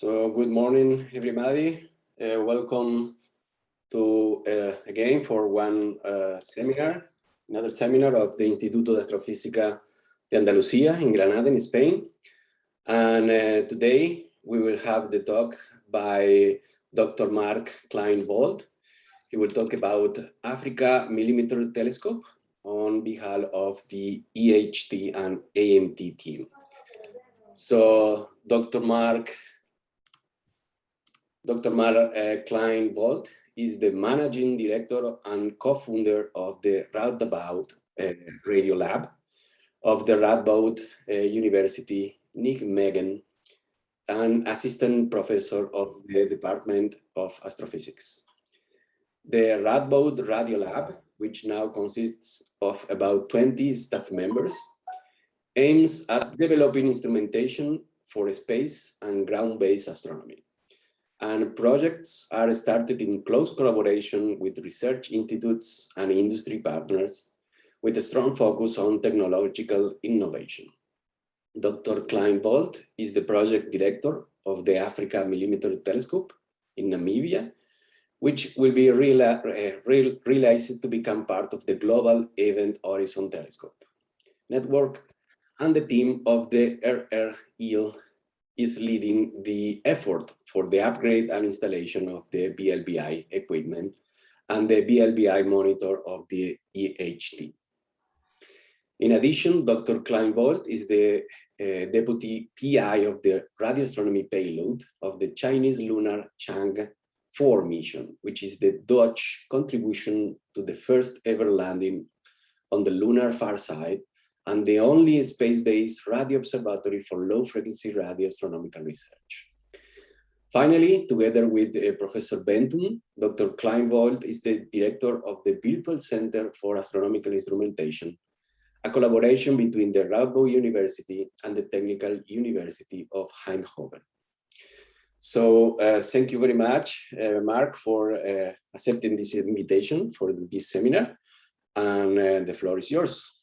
So good morning, everybody. Uh, welcome to uh, again for one uh, seminar, another seminar of the Instituto de Astrofísica de Andalucía in Granada, in Spain. And uh, today we will have the talk by Dr. Marc Klein-Vold. He will talk about Africa Millimeter Telescope on behalf of the EHT and AMT team. So Dr. Marc Dr. Mara uh, Klein Wolt is the managing director and co-founder of the Radboud uh, Radio Lab of the Radboud uh, University, Nijmegen, an assistant professor of the Department of Astrophysics. The Radboud Radio Lab, which now consists of about 20 staff members, aims at developing instrumentation for space and ground-based astronomy and projects are started in close collaboration with research institutes and industry partners with a strong focus on technological innovation. Dr. Klein Wolt is the project director of the Africa Millimeter Telescope in Namibia, which will be eh, realized to become part of the global Event Horizon Telescope network and the team of the RREL is leading the effort for the upgrade and installation of the VLBI equipment and the VLBI monitor of the EHT. In addition, Dr. Klein Wolt is the uh, deputy PI of the radio astronomy payload of the Chinese lunar Chang'e 4 mission, which is the Dutch contribution to the first ever landing on the lunar far side and the only space-based radio observatory for low-frequency radio astronomical research. Finally, together with uh, Professor Benton, Dr. Klein Wolt is the director of the Virtual Center for Astronomical Instrumentation, a collaboration between the Radboud University and the Technical University of Eindhoven. So uh, thank you very much, uh, Marc, for uh, accepting this invitation for this seminar. And uh, the floor is yours.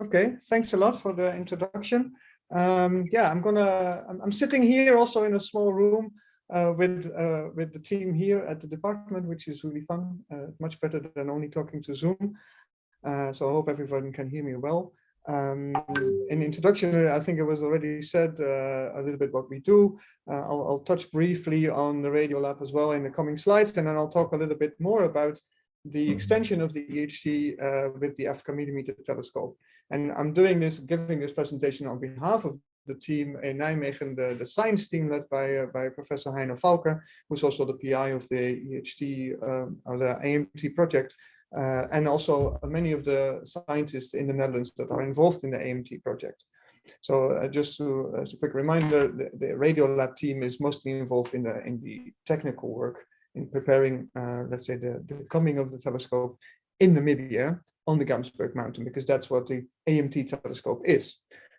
Okay, thanks a lot for the introduction. Um, yeah, I'm gonna, I'm, I'm, sitting here also in a small room uh, with uh, with the team here at the department, which is really fun, uh, much better than only talking to Zoom. Uh, so I hope everyone can hear me well. Um, in introduction, I think it was already said uh, a little bit what we do. Uh, I'll, I'll touch briefly on the Radio Lab as well in the coming slides, and then I'll talk a little bit more about the extension of the EHT with the Africa Millimeter Telescope. And I'm doing this, giving this presentation on behalf of the team in Nijmegen, the, the science team led by, uh, by Professor Heino Falcke, who's also the PI of the EHT um, or the AMT project, uh, and also many of the scientists in the Netherlands that are involved in the AMT project. So uh, just to, as a quick reminder, the, the Radio Lab team is mostly involved in the in the technical work in preparing, uh, let's say, the, the coming of the telescope in Namibia on the Gamsberg Mountain, because that's what the AMT telescope is.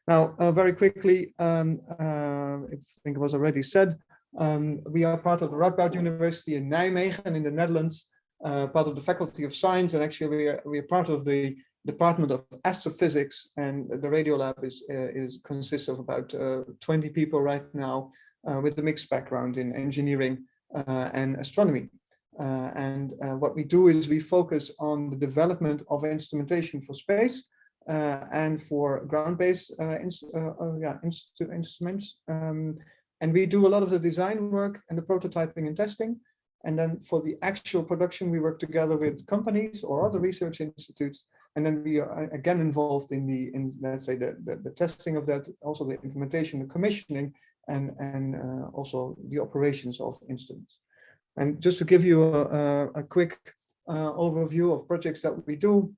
Now, uh, very quickly, um, uh, I think it was already said, um, we are part of the Radboud University in Nijmegen in the Netherlands, uh, part of the Faculty of Science, and actually we are, we are part of the Department of Astrophysics, and the radio lab is, uh, is consists of about uh, 20 people right now uh, with a mixed background in engineering and astronomy. Uh, and uh, what we do is we focus on the development of instrumentation for space uh, and for ground-based yeah, instruments. Um, and we do a lot of the design work and the prototyping and testing. And then for the actual production, we work together with companies or other research institutes. And then we are again involved in the, in let's say, the, the, the testing of that, also the implementation, the commissioning, and, and uh, also the operations of instruments. And just to give you a, a quick uh, overview of projects that we do,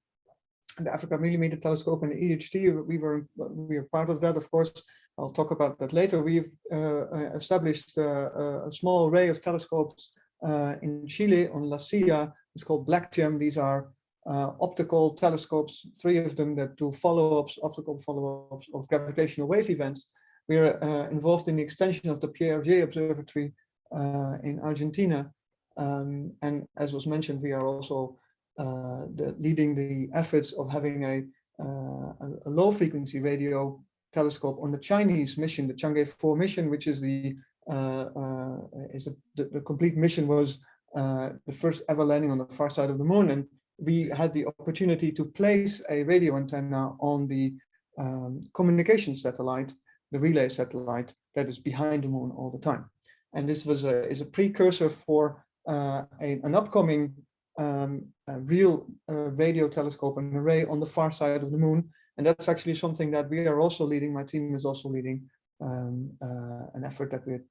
the Africa Millimeter Telescope and the EHT, we were we are part of that, of course. I'll talk about that later. We've uh, uh established uh, a small array of telescopes uh, in Chile on La Silla. It's called BlackGEM. These are uh, optical telescopes, three of them that do follow-ups, optical follow-ups of gravitational wave events. We are involved in the extension of the Pierre Observatory uh, in Argentina. Um, and as was mentioned, we are also uh, the, leading the efforts of having a, uh, a low frequency radio telescope on the Chinese mission, the Chang'e 4 mission, which is the uh, uh, is a, the, the, complete mission was uh, the first ever landing on the far side of the moon. And we had the opportunity to place a radio antenna on the um, communication satellite, the relay satellite that is behind the moon all the time. And this was a, is a precursor for uh, a, an upcoming um, real uh, radio telescope and array on the far side of the moon. And that's actually something that we are also leading. My team is also leading um, uh, an effort that we're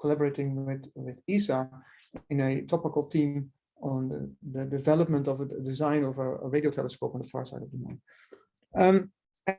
collaborating with, with ESA in a topical team on the, the development of a design of a, a, radio telescope on the far side of the moon. Um,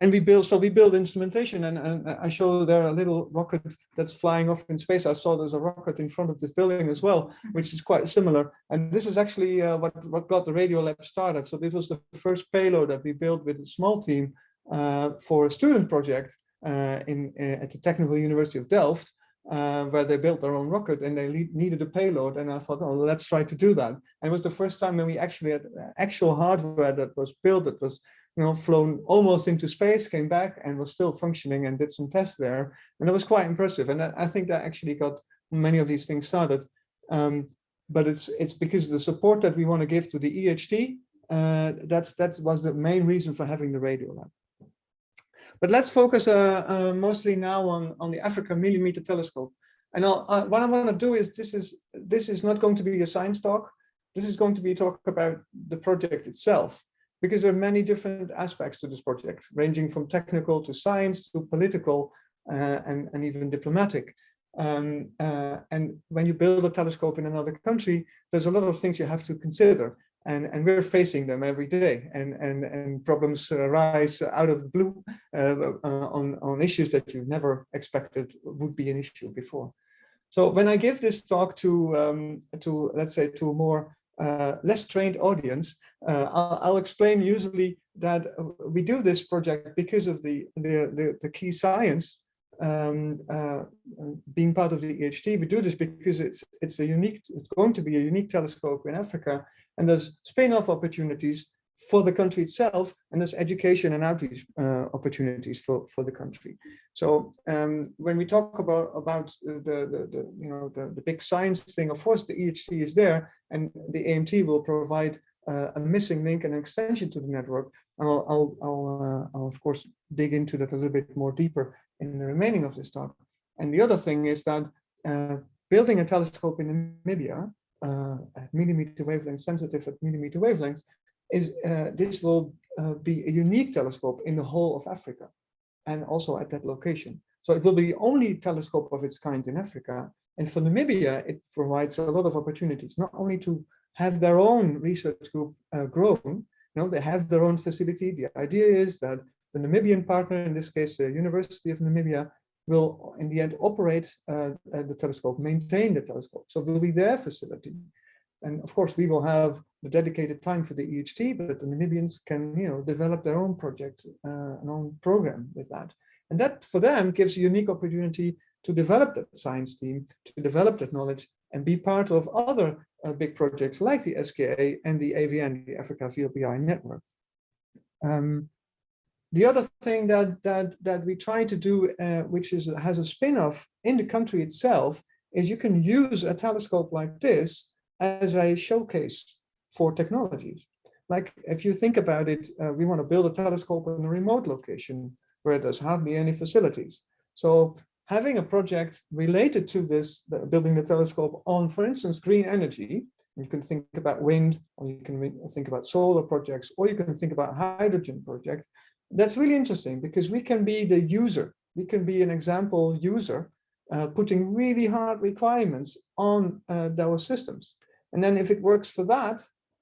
and we build, so we build instrumentation and, and I show there a little rocket that's flying off in space. I saw there's a rocket in front of this building as well, which is quite similar. And this is actually uh, what, what got the Radio Lab started. So this was the first payload that we built with a small team uh, for a student project uh, in, uh, at the Technical University of Delft, uh, where they built their own rocket and they needed a payload. And I thought, oh, let's try to do that. And it was the first time when we actually had actual hardware that was built, that was you know, flown almost into space, came back and was still functioning and did some tests there. And it was quite impressive. And I think that actually got many of these things started. Um, but it's it's because the support that we want to give to the EHT. Uh, that's that was the main reason for having the radio lab. But let's focus uh, uh, mostly now on, on the Africa Millimeter Telescope. And uh, what I want to do is this is this is not going to be a science talk. This is going to be a talk about the project itself, because there are many different aspects to this project, ranging from technical to science to political uh, and, and even diplomatic. Um, uh, and when you build a telescope in another country, there's a lot of things you have to consider and, and we're facing them every day and, and, and problems arise out of blue uh, uh, on, on issues that you never expected would be an issue before. So when I give this talk to, um, to let's say, to more uh, less trained audience, uh, I'll, I'll, explain usually that we do this project because of the, the, the, the key science um, uh, being part of the EHT. We do this because it's, it's a unique, it's going to be a unique telescope in Africa and there's spin-off opportunities for the country itself, and there's education and outreach uh, opportunities for for the country. So um, when we talk about about the, the, the you know the, the big science thing, of course the EHT is there, and the AMT will provide uh, a missing link and an extension to the network. I'll I'll I'll, uh, I'll of course dig into that a little bit more deeper in the remaining of this talk. And the other thing is that uh, building a telescope in Namibia uh, at millimeter wavelength, sensitive at millimeter wavelengths, is uh, this will uh, be a unique telescope in the whole of Africa and also at that location. So it will be the only telescope of its kind in Africa. And for Namibia, it provides a lot of opportunities, not only to have their own research group uh, grown, you know, they have their own facility. The idea is that the Namibian partner, in this case, the University of Namibia, will in the end operate uh, uh, the telescope, maintain the telescope. So it will be their facility. And of course, we will have the dedicated time for the EHT, but the Namibians can, you know, develop their own project, uh, an own program with that. And that for them gives a unique opportunity to develop that science team, to develop that knowledge and be part of other uh, big projects like the SKA and the AVN, the Africa VLBI network. Um, the other thing that that that we try to do, uh, which is has a spin-off in the country itself, is you can use a telescope like this as a showcase for technologies. Like if you think about it, uh, we want to build a telescope in a remote location where there's hardly any facilities. So having a project related to this, the, building the telescope on, for instance, green energy, you can think about wind, or you can think about solar projects, or you can think about hydrogen project. that's really interesting because we can be the user. We can be an example user uh, putting really hard requirements on uh, systems. And then if it works for that,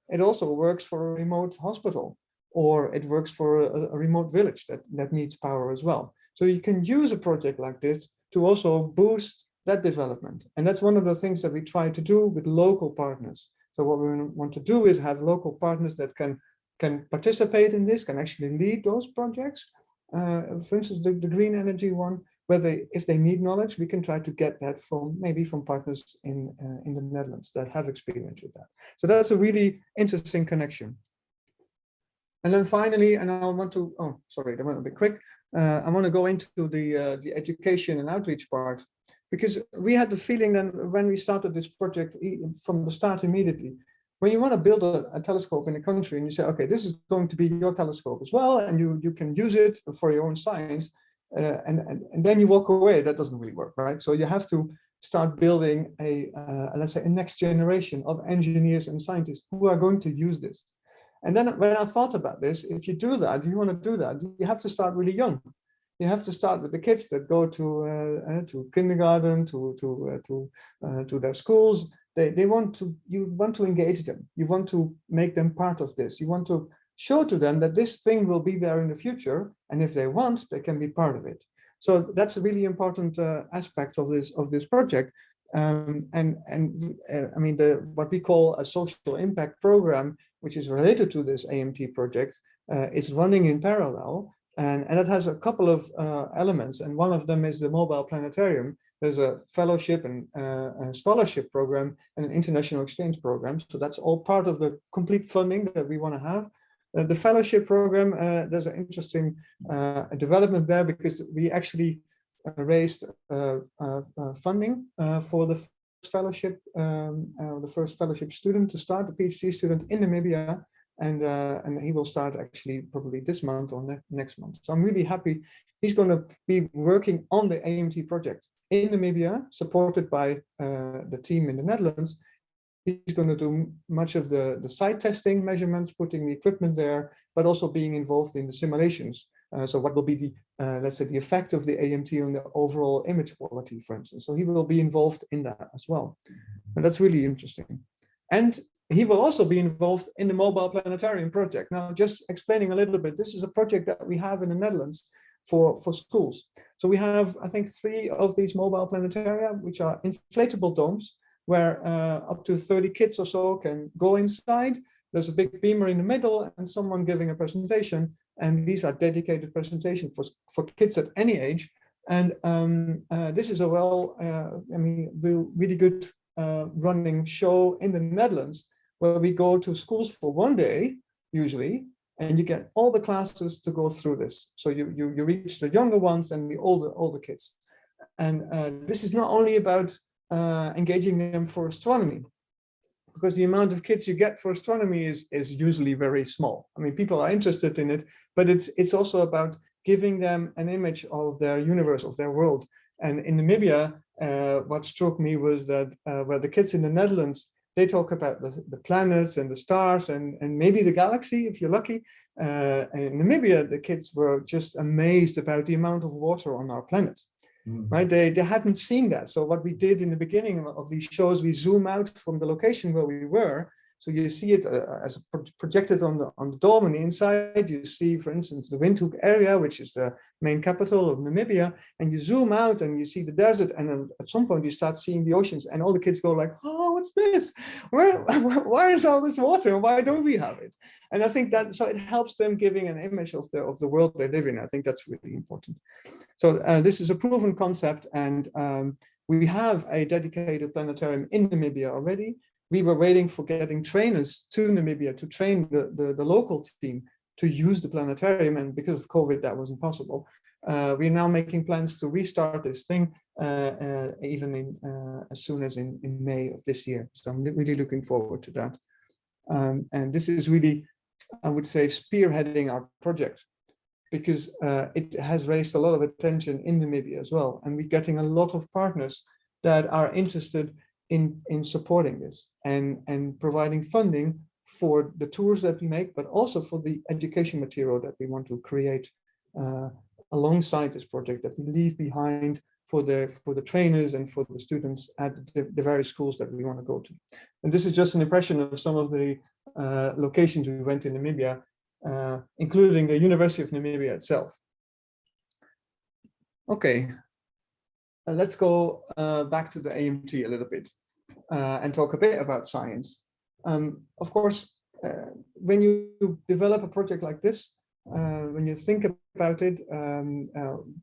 it also works for a remote hospital or it works for a, a remote village that, that needs power as well. So you can use a project like this to also boost that development. And that's one of the things that we try to do with local partners. So what we want to do is have local partners that can can participate in this, can actually lead those projects. Uh, for instance, the, the green energy one, whether if they need knowledge, we can try to get that from maybe from partners in uh, in the Netherlands that have experience with that. So that's a really interesting connection. And then finally, and I want to, oh, sorry, that went a bit quick. Uh, I want to go into the uh, the education and outreach part. because we had the feeling that when we started this project from the start immediately, when you want to build a, a, telescope in a country and you say, okay, this is going to be your telescope as well, and you, you can use it for your own science, uh, and, and, and then you walk away, that doesn't really work, right? So you have to start building a, uh, let's say, a next generation of engineers and scientists who are going to use this. And then when I thought about this, if you do that, you want to do that, you have to start really young. You have to start with the kids that go to uh, uh to kindergarten, to to uh, to to their schools. They they want to you want to engage them. You want to make them part of this. You want to show to them that this thing will be there in the future, and if they want, they can be part of it. So that's a really important uh, aspect of this of this project. Um, and and uh, I mean the what we call a social impact program, which is related to this AMT project, uh, is running in parallel, and and it has a couple of uh, elements. And one of them is the mobile planetarium. There's a fellowship and uh, a scholarship program and an international exchange program. So that's all part of the complete funding that we want to have. Uh, the fellowship program, uh, there's an interesting uh, development there because we actually raised funding for the fellowship, um, the first fellowship student to start, a PhD student in Namibia, and uh, and he will start actually probably this month or ne next month. So I'm really happy. He's going to be working on the AMT project in Namibia, supported by uh, the team in the Netherlands, He's going to do much of the, the site testing measurements, putting the equipment there, but also being involved in the simulations. Uh, so what will be the, uh, let's say, the effect of the AMT on the overall image quality, for instance. So he will be involved in that as well. And that's really interesting. And he will also be involved in the mobile planetarium project. Now, just explaining a little bit, this is a project that we have in the Netherlands for, for schools. So we have, I think, three of these mobile planetaria, which are inflatable domes where uh, up to 30 kids or so can go inside. There's a big beamer in the middle and someone giving a presentation. And these are dedicated presentations for, for kids at any age. And um, uh, this is a well, uh, I mean, really good uh, running show in the Netherlands where we go to schools for one day, usually, and you get all the classes to go through this. So you, you, you reach the younger ones and the older, older kids. And uh, this is not only about uh, engaging them for astronomy because the amount of kids you get for astronomy is is usually very small. I mean, people are interested in it, but it's it's also about giving them an image of their universe, of their world. And in Namibia, uh, what struck me was that uh, where the kids in the Netherlands, they talk about the, the planets and the stars and, and maybe the galaxy, if you're lucky. Uh, in Namibia, the kids were just amazed about the amount of water on our planet. Right? They, they hadn't seen that. So what we did in the beginning of these shows, we zoom out from the location where we were. So you see it uh, as projected on the on the dome and the inside. You see, for instance, the Windhoek area, which is the main capital of Namibia, and you zoom out and you see the desert, and then at some point you start seeing the oceans, and all the kids go like, "Oh, what's this? Where, Why is all this water? Why don't we have it?" And I think that so it helps them giving an image of the of the world they live in. I think that's really important. So uh, this is a proven concept, and um, we have a dedicated planetarium in Namibia already. We were waiting for getting trainers to Namibia to train the, the, the local team to use the planetarium, and because of COVID, that wasn't possible. Uh, we're now making plans to restart this thing uh, uh, even in, uh, as soon as in, in May of this year. So I'm really looking forward to that. Um, and this is really I would say, spearheading our project because uh, it has raised a lot of attention in Namibia as well. And we're getting a lot of partners that are interested in, in supporting this and, and providing funding for the tours that we make, but also for the education material that we want to create uh, alongside this project that we leave behind for the for the trainers and for the students at the, the various schools that we want to go to. And this is just an impression of some of the uh, locations we went in Namibia, uh, including the University of Namibia itself. Okay, uh, let's go uh, back to the AMT a little bit uh, and talk a bit about science. Um, of course, uh, when you develop a project like this, when you think about it, um,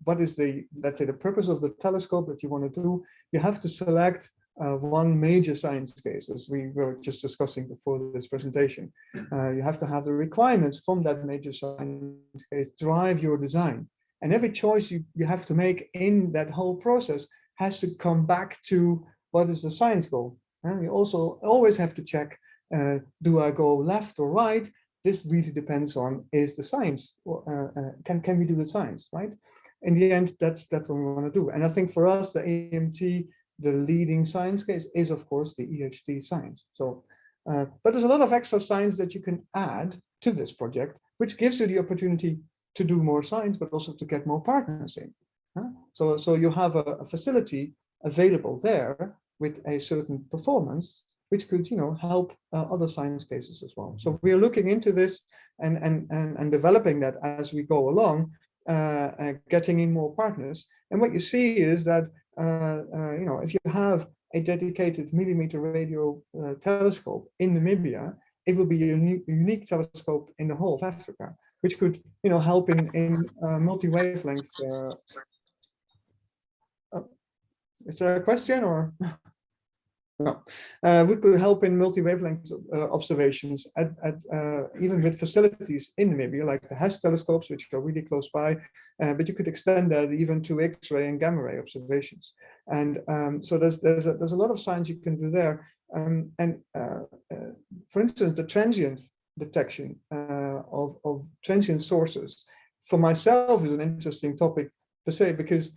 what is the, let's say, the purpose of the telescope that you want to do, you have to select uh, one major science case, as we were just discussing before this presentation. Uh, you have to have the requirements from that major science case drive your design. And every choice you, you have to make in that whole process has to come back to what is the science goal. And we also always have to check, uh, do I go left or right? This really depends on is the science, uh, uh, can, can we do the science, right? In the end, that's, that's what we want to do. And I think for us, the AMT, the leading science case is, of course, the EHT science. So, uh, but there's a lot of extra science that you can add to this project, which gives you the opportunity to do more science, but also to get more partners in. Huh? So, so you have a, a, facility available there with a certain performance, which could, you know, help uh, other science cases as well. So we are looking into this and and and, and developing that as we go along, uh, uh, getting in more partners. And what you see is that, uh, uh, you know, if you have a dedicated millimeter radio uh, telescope in Namibia, it will be a unique, unique telescope in the whole of Africa which could, you know, help in in multi-wavelength. Uh, uh, is there a question or? no, uh, we could help in multi-wavelength uh, observations at, at uh, even with facilities in Namibia, like the HESS telescopes, which are really close by, but you could extend that even to X-ray and gamma ray observations. And um, so there's there's a, there's a lot of science you can do there. Um, and uh, uh, for instance, the transient detection of, of transient sources for myself is an interesting topic per se, because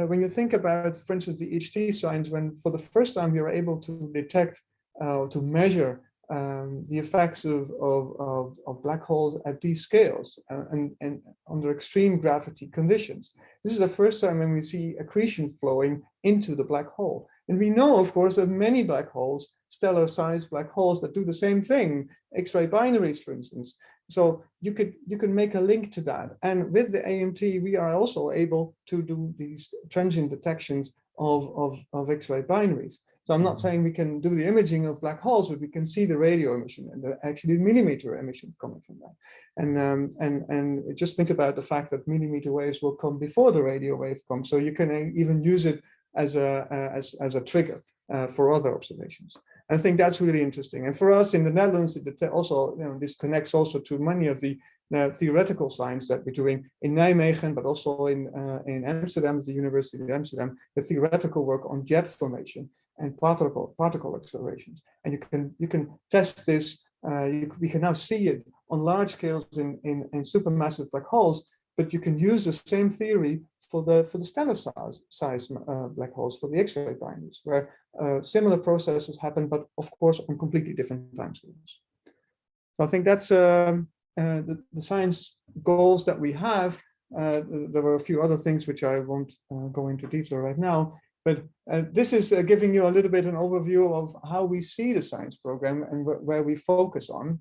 uh, when you think about, for instance, the EHT signs, when for the first time you're able to detect uh, to measure um, the effects of, of, of, black holes at these scales uh, and, and under extreme gravity conditions. This is the first time when we see accretion flowing into the black hole. And we know, of course, of many black holes, stellar sized black holes that do the same thing, X-ray binaries, for instance. So you could you can make a link to that. And with the AMT, we are also able to do these transient detections of, of, of X-ray binaries. So I'm not mm-hmm. saying we can do the imaging of black holes, but we can see the radio emission and the actually millimeter emission coming from that. And um, and and just think about the fact that millimeter waves will come before the radio wave comes. So you can even use it as a uh, as as a trigger uh, for other observations. I think that's really interesting. And for us in the Netherlands, it also you know this connects also to many of the uh, theoretical science that we're doing in Nijmegen, but also in uh, in Amsterdam, the University of Amsterdam, the theoretical work on jet formation and particle particle accelerations. And you can you can test this. Uh, you, we can now see it on large scales in in, in supermassive black holes, but you can use the same theory for the for the stellar size, size uh, black holes for the X-ray binaries, where uh, similar processes happen, but of course on completely different time scales. So I think that's um, uh, the, the, science goals that we have. Uh, there were a few other things which I won't uh, go into detail right now, but uh, this is giving you a little bit an overview of how we see the science program and wh where we focus on.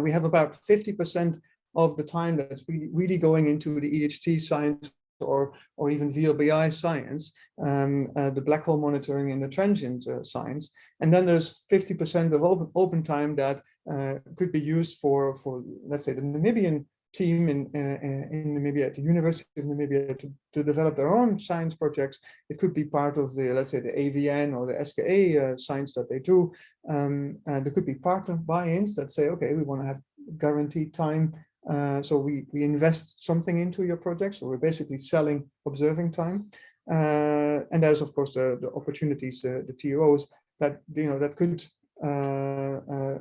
we have about 50% of the time that's really going into the EHT science or, or even VLBI science, um, uh, the black hole monitoring and the transient uh, science. And then there's 50% of open, open time that uh, could be used for, for, let's say, the Namibian team in, uh, in Namibia, at the University of Namibia, to, to develop their own science projects. It could be part of the, let's say, the AVN or the SKA uh, science that they do. Um, and there could be partner buy-ins that say, okay, we want to have guaranteed time uh, so we, we invest something into your project. So we're basically selling observing time. Uh, and there's of course the, the opportunities, uh, the TOs that, you know, that could uh, uh,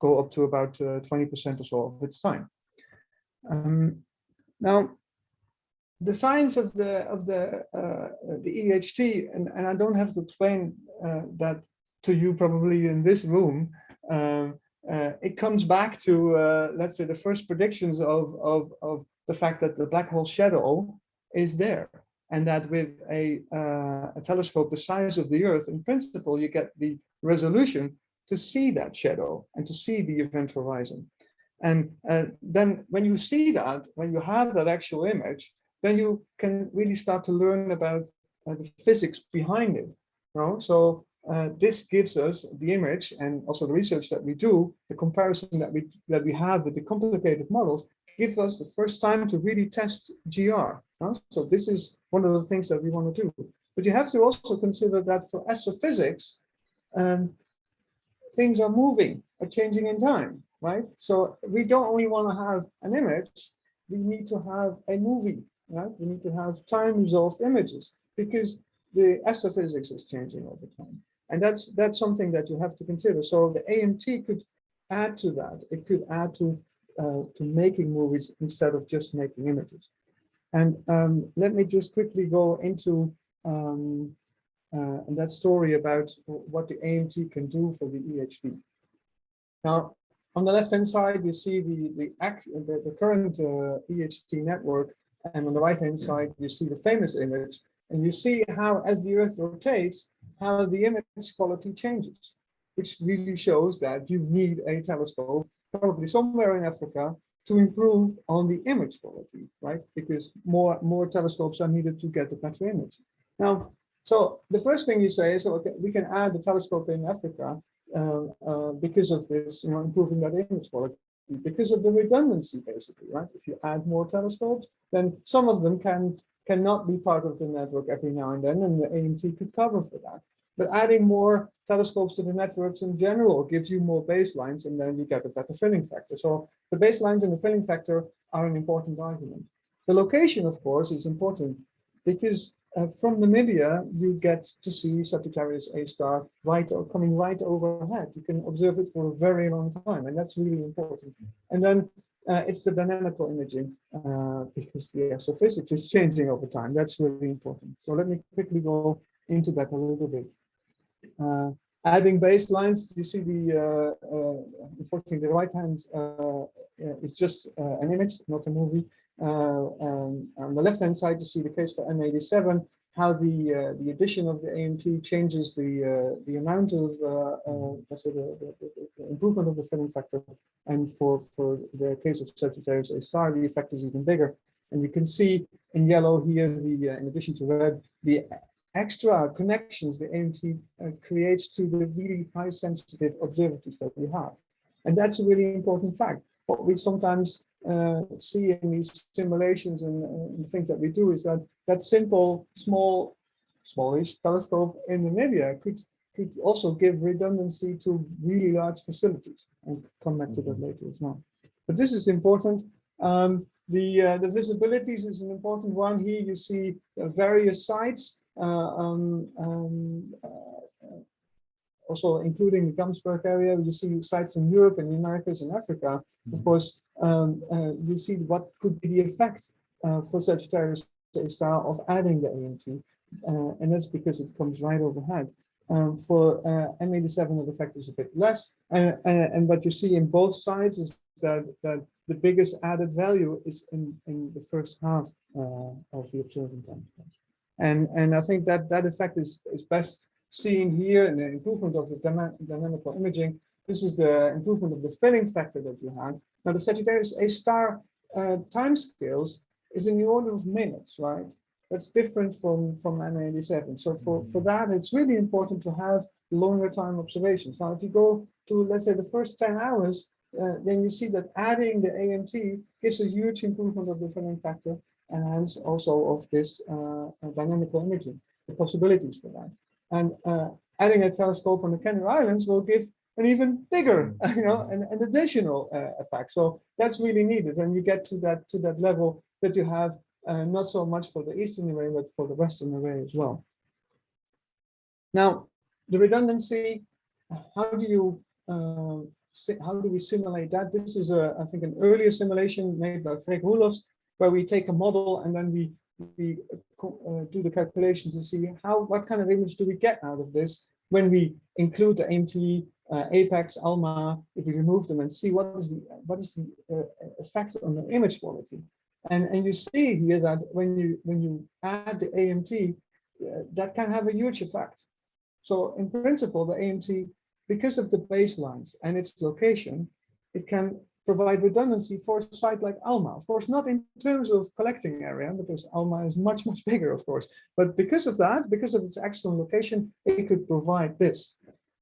go up to about 20% or so of its time. Um, now, the science of the of the the EHT, and, and I don't have to explain that to you probably in this room, um, uh, it comes back to, uh, let's say, the first predictions of, of, of the fact that the black hole shadow is there. And that with a, uh, a telescope the size of the Earth, in principle, you get the resolution to see that shadow and to see the event horizon. And uh, then when you see that, when you have that actual image, then you can really start to learn about uh, the physics behind it. You know? So uh, this gives us the image and also the research that we do, the comparison that we that we have with the complicated models, gives us the first time to really test GR. Uh, so this is one of the things that we want to do. But you have to also consider that for astrophysics, um, things are moving, are changing in time, right? So we don't only want to have an image, we need to have a movie, right? We need to have time resolved images because the astrophysics is changing over time. And that's that's something that you have to consider. So the AMT could add to that. It could add to uh, to making movies instead of just making images. And um, let me just quickly go into um, uh, that story about what the AMT can do for the EHT. Now, on the left-hand side, you see the the, act, the, the current uh, EHT network, and on the right-hand side, you see the famous image, and you see how, as the Earth rotates, how the image quality changes, which really shows that you need a telescope, probably somewhere in Africa, to improve on the image quality, right? Because more, more telescopes are needed to get a better image. Now, so the first thing you say is, okay, we can add the telescope in Africa uh, uh, because of this, you know, improving that image quality, because of the redundancy, basically, right? If you add more telescopes, then some of them can cannot be part of the network every now and then, and the AMT could cover for that. But adding more telescopes to the networks in general gives you more baselines, and then you get a better filling factor. So the baselines and the filling factor are an important argument. The location, of course, is important because uh, from Namibia, you get to see Sagittarius A star right or coming right overhead. You can observe it for a very long time, and that's really important. And then uh, it's the dynamical imaging uh, because the surface is changing over time. That's really important. So let me quickly go into that a little bit. Uh, adding baselines, you see the, uh, uh, unfortunately, the right hand uh, is just an image, not a movie. Um, on the left hand side, you see the case for M87, how the uh, the addition of the AMT changes the uh, the amount of uh, let's say the, the, the, improvement of the filling factor, and for for the case of Sagittarius A star, the effect is even bigger. And you can see in yellow here the in addition to red the extra connections the AMT uh, creates to the really high sensitive observatories that we have. And that's a really important fact. What we sometimes uh, see in these simulations and, and, things that we do is that that simple, small, smallish telescope in Namibia could could also give redundancy to really large facilities. I'll come back to that mm-hmm. later as well. But this is important. Um, the uh, the visibilities is an important one. Here you see uh, various sites uh, um, um, uh, also including the Gamsberg area, you see sites in Europe and the Americas and Africa. Mm -hmm. Of mm-hmm. course, um, uh, you see what could be the effect for Sagittarius style of adding the AMT, and that's because it comes right overhead. Um, for uh, M87, the effect is a bit less. Uh, and, and what you see in both sides is that, that the biggest added value is in, in the first half uh, of the observing time. And, and I think that that effect is, is best seen here in the improvement of the dynamical imaging. This is the improvement of the filling factor that you have. Now the Sagittarius A star uh, time scales is in the order of minutes, right? That's different from, from M87. So for, for that, it's really important to have longer time observations. Now, if you go to, let's say, the first 10 hours, uh, then you see that adding the AMT gives a huge improvement of the filling factor and hence also of this uh, uh, dynamical imaging, the possibilities for that. And uh, adding a telescope on the Canary Islands will give an even bigger, you know, an, an additional uh, effect. So that's really needed, and you get to that to that level that you have uh, not so much for the eastern array, but for the western array as well. Now, the redundancy, how do you uh, how do we simulate that? This is a, I think, an earlier simulation made by Freek Roelofs, where we take a model and then we we uh, do the calculation to see how what kind of image do we get out of this when we include the AMT, uh, Apex, ALMA, if we remove them and see what is the what is the uh, effect on the image quality. And and you see here that when you when you add the AMT, uh, that can have a huge effect. So in principle, the AMT, because of the baselines and its location, it can provide redundancy for a site like Alma. Of course, not in terms of collecting area, because Alma is much, much bigger, of course. But because of that, because of its excellent location, it could provide this.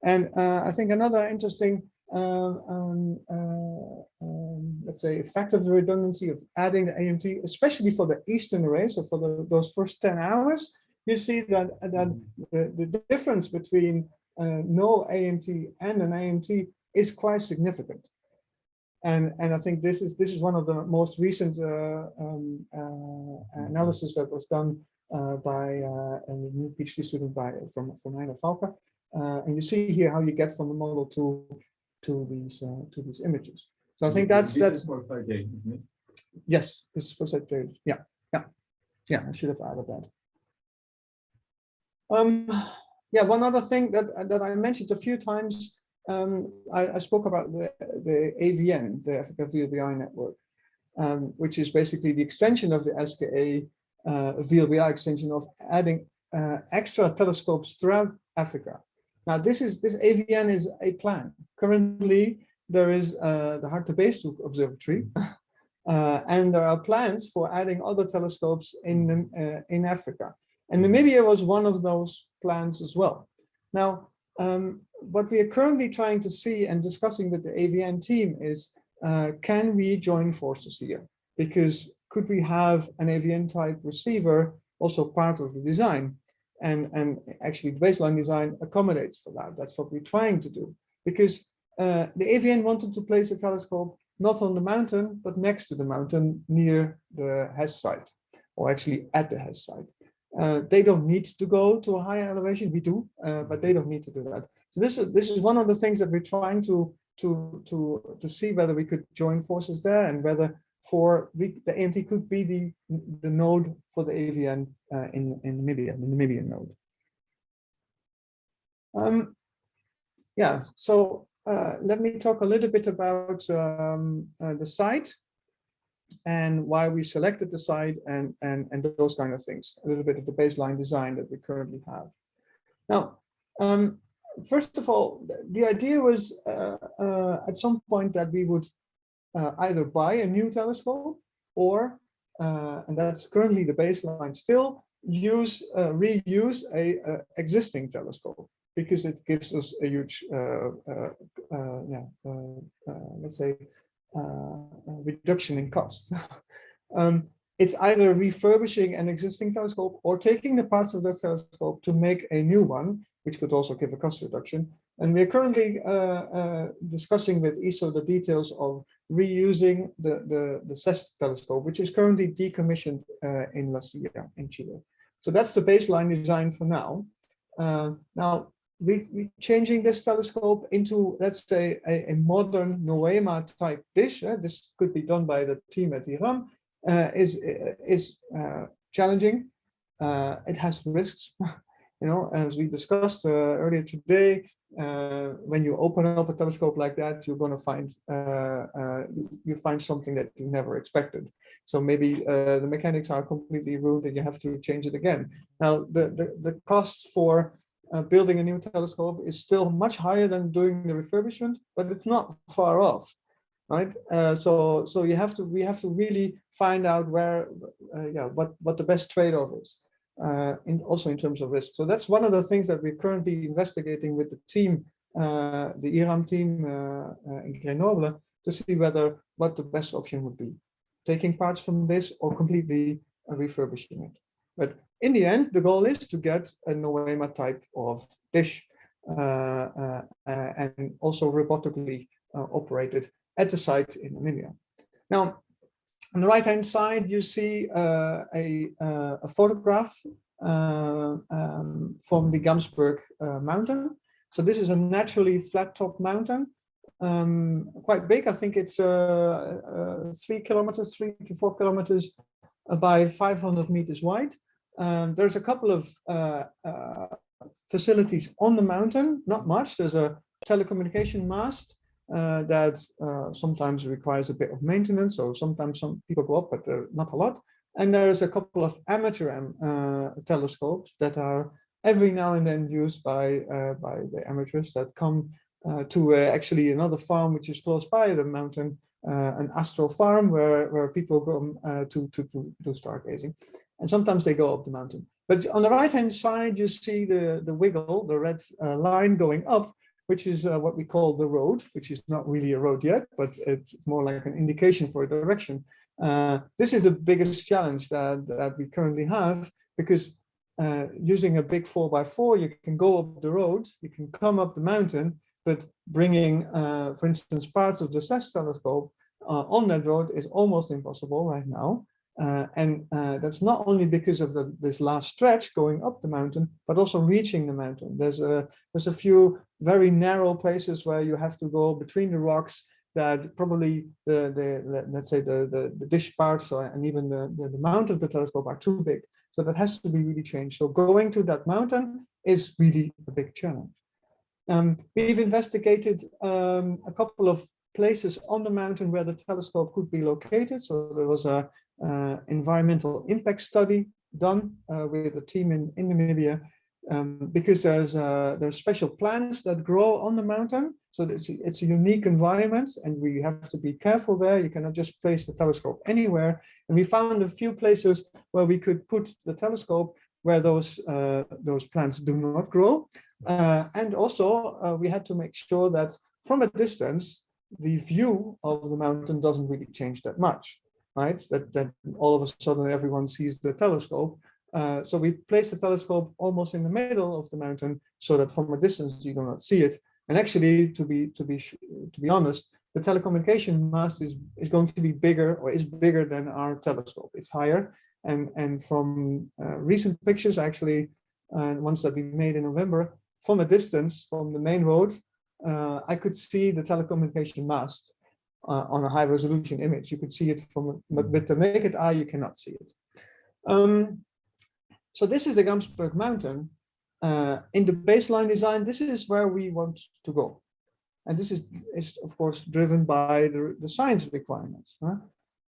And uh, I think another interesting, um, um, uh, um, let's say, effect of the redundancy of adding the AMT, especially for the eastern array, so for the, those first 10 hours, you see that, that the, the difference between uh, no AMT and an AMT is quite significant. And and I think this is this is one of the most recent uh, um, uh, analysis that was done uh, by uh, a new PhD student by from from Heino Falcke. Uh, and you see here how you get from the model to to these uh, to these images. So I think that's This that's is for five days, isn't it? yes, this is for set data. Yeah, yeah, yeah. I should have added that. Um, yeah, one other thing that that I mentioned a few times. Um, I, I spoke about the the AVN, the Africa VLBI network, um, which is basically the extension of the SKA uh, VLBI extension of adding uh, extra telescopes throughout Africa. Now, this is this AVN is a plan. Currently, there is uh, the Hartebeest Observatory, uh, and there are plans for adding other telescopes in uh, in Africa. And Namibia was one of those plans as well. Now, um, what we are currently trying to see and discussing with the AVN team is, uh, can we join forces here? Because could we have an AVN type receiver also part of the design? And, and actually the baseline design accommodates for that. That's what we're trying to do. Because uh, the AVN wanted to place a telescope not on the mountain, but next to the mountain near the HESS site, or actually at the HESS site. Uh, they don't need to go to a higher elevation. We do, uh, but they don't need to do that. So this is this is one of the things that we're trying to to to to see whether we could join forces there and whether for the AMT could be the the node for the AVN uh, in in Namibia, the Namibian node. Um, yeah. So uh, let me talk a little bit about um, uh, the site and why we selected the site and, and, and those kind of things, a little bit of the baseline design that we currently have. Now, um, first of all, the idea was uh, uh, at some point that we would uh, either buy a new telescope or, uh, and that's currently the baseline still, use uh, reuse a, a, existing telescope because it gives us a huge, uh, yeah, let's say, uh, reduction in cost. um, it's either refurbishing an existing telescope or taking the parts of that telescope to make a new one, which could also give a cost reduction. And we're currently uh, uh, discussing with ESO the details of reusing the, the, the SEST telescope, which is currently decommissioned uh, in La Silla in Chile. So that's the baseline design for now. Uh, now, we, we changing this telescope into, let's say, a, a modern Noema type dish. Uh, this could be done by the team at IRAM. Uh, is is uh, challenging. Uh, it has risks. you know, as we discussed earlier today, uh, when you open up a telescope like that, you're going to find you find something that you never expected. So maybe the mechanics are completely ruined and you have to change it again. Now, the the, the costs for uh, building a new telescope is still much higher than doing the refurbishment, but it's not far off, right? Uh, so so you have to we have to really find out where uh, yeah what what the best trade-off is, uh, in also in terms of risk. So that's one of the things that we're currently investigating with the team, uh, the IRAM team uh, in Grenoble, to see whether what the best option would be, taking parts from this or completely refurbishing it. But in the end, the goal is to get a Noema type of dish uh, uh, uh, and also robotically operated at the site in Namibia. Now, on the right-hand side, you see uh, a, uh, a, photograph uh, um, from the Gamsberg mountain. So this is a naturally flat-top mountain, um, quite big. I think it's three kilometers, three to four kilometers by 500 meters wide. Um, there's a couple of uh, uh, facilities on the mountain, not much. There's a telecommunication mast uh, that uh, sometimes requires a bit of maintenance, so sometimes some people go up, but not a lot. And there's a couple of amateur uh, telescopes that are every now and then used by uh, by the amateurs that come to actually another farm which is close by the mountain uh, an astro farm where where people go uh, to to to do stargazing, and sometimes they go up the mountain. But on the right hand side, you see the the wiggle, the red uh, line going up, which is uh, what we call the road, which is not really a road yet, but it's more like an indication for a direction. Uh, this is the biggest challenge that that we currently have because. Uh, using a big 4x4, you can go up the road, you can come up the mountain, but bringing, uh, for instance, parts of the SEST telescope uh, on that road is almost impossible right now. Uh, and uh, that's not only because of the, this last stretch going up the mountain, but also reaching the mountain. There's a, there's a few very narrow places where you have to go between the rocks that probably the, the let's say the, the, the dish parts or, and even the, the, the mount of the telescope are too big. So that has to be really changed. So going to that mountain is really a big challenge. Um, we've investigated um, a couple of places on the mountain where the telescope could be located. So there was a environmental impact study done uh, with a team in, in Namibia um, because there's uh, there's special plants that grow on the mountain. So it's, it's a unique environment and we have to be careful there. You cannot just place the telescope anywhere. And we found a few places where we could put the telescope where those uh, those plants do not grow. Uh, and also uh, we had to make sure that from a distance, the view of the mountain doesn't really change that much, right? That, that all of a sudden everyone sees the telescope. Uh, so we place the telescope almost in the middle of the mountain so that from a distance you do not see it. And actually, to be to be to be honest, the telecommunication mast is is going to be bigger or is bigger than our telescope. It's higher, and and from uh, recent pictures, actually, uh, ones that we made in November, from a distance from the main road, uh, I could see the telecommunication mast uh, on a high resolution image. You could see it from, but with the naked eye, you cannot see it. Um, so this is the Gamsberg mountain. Uh, in the baseline design, this is where we want to go. And this is, is of course, driven by the, the science requirements. Huh?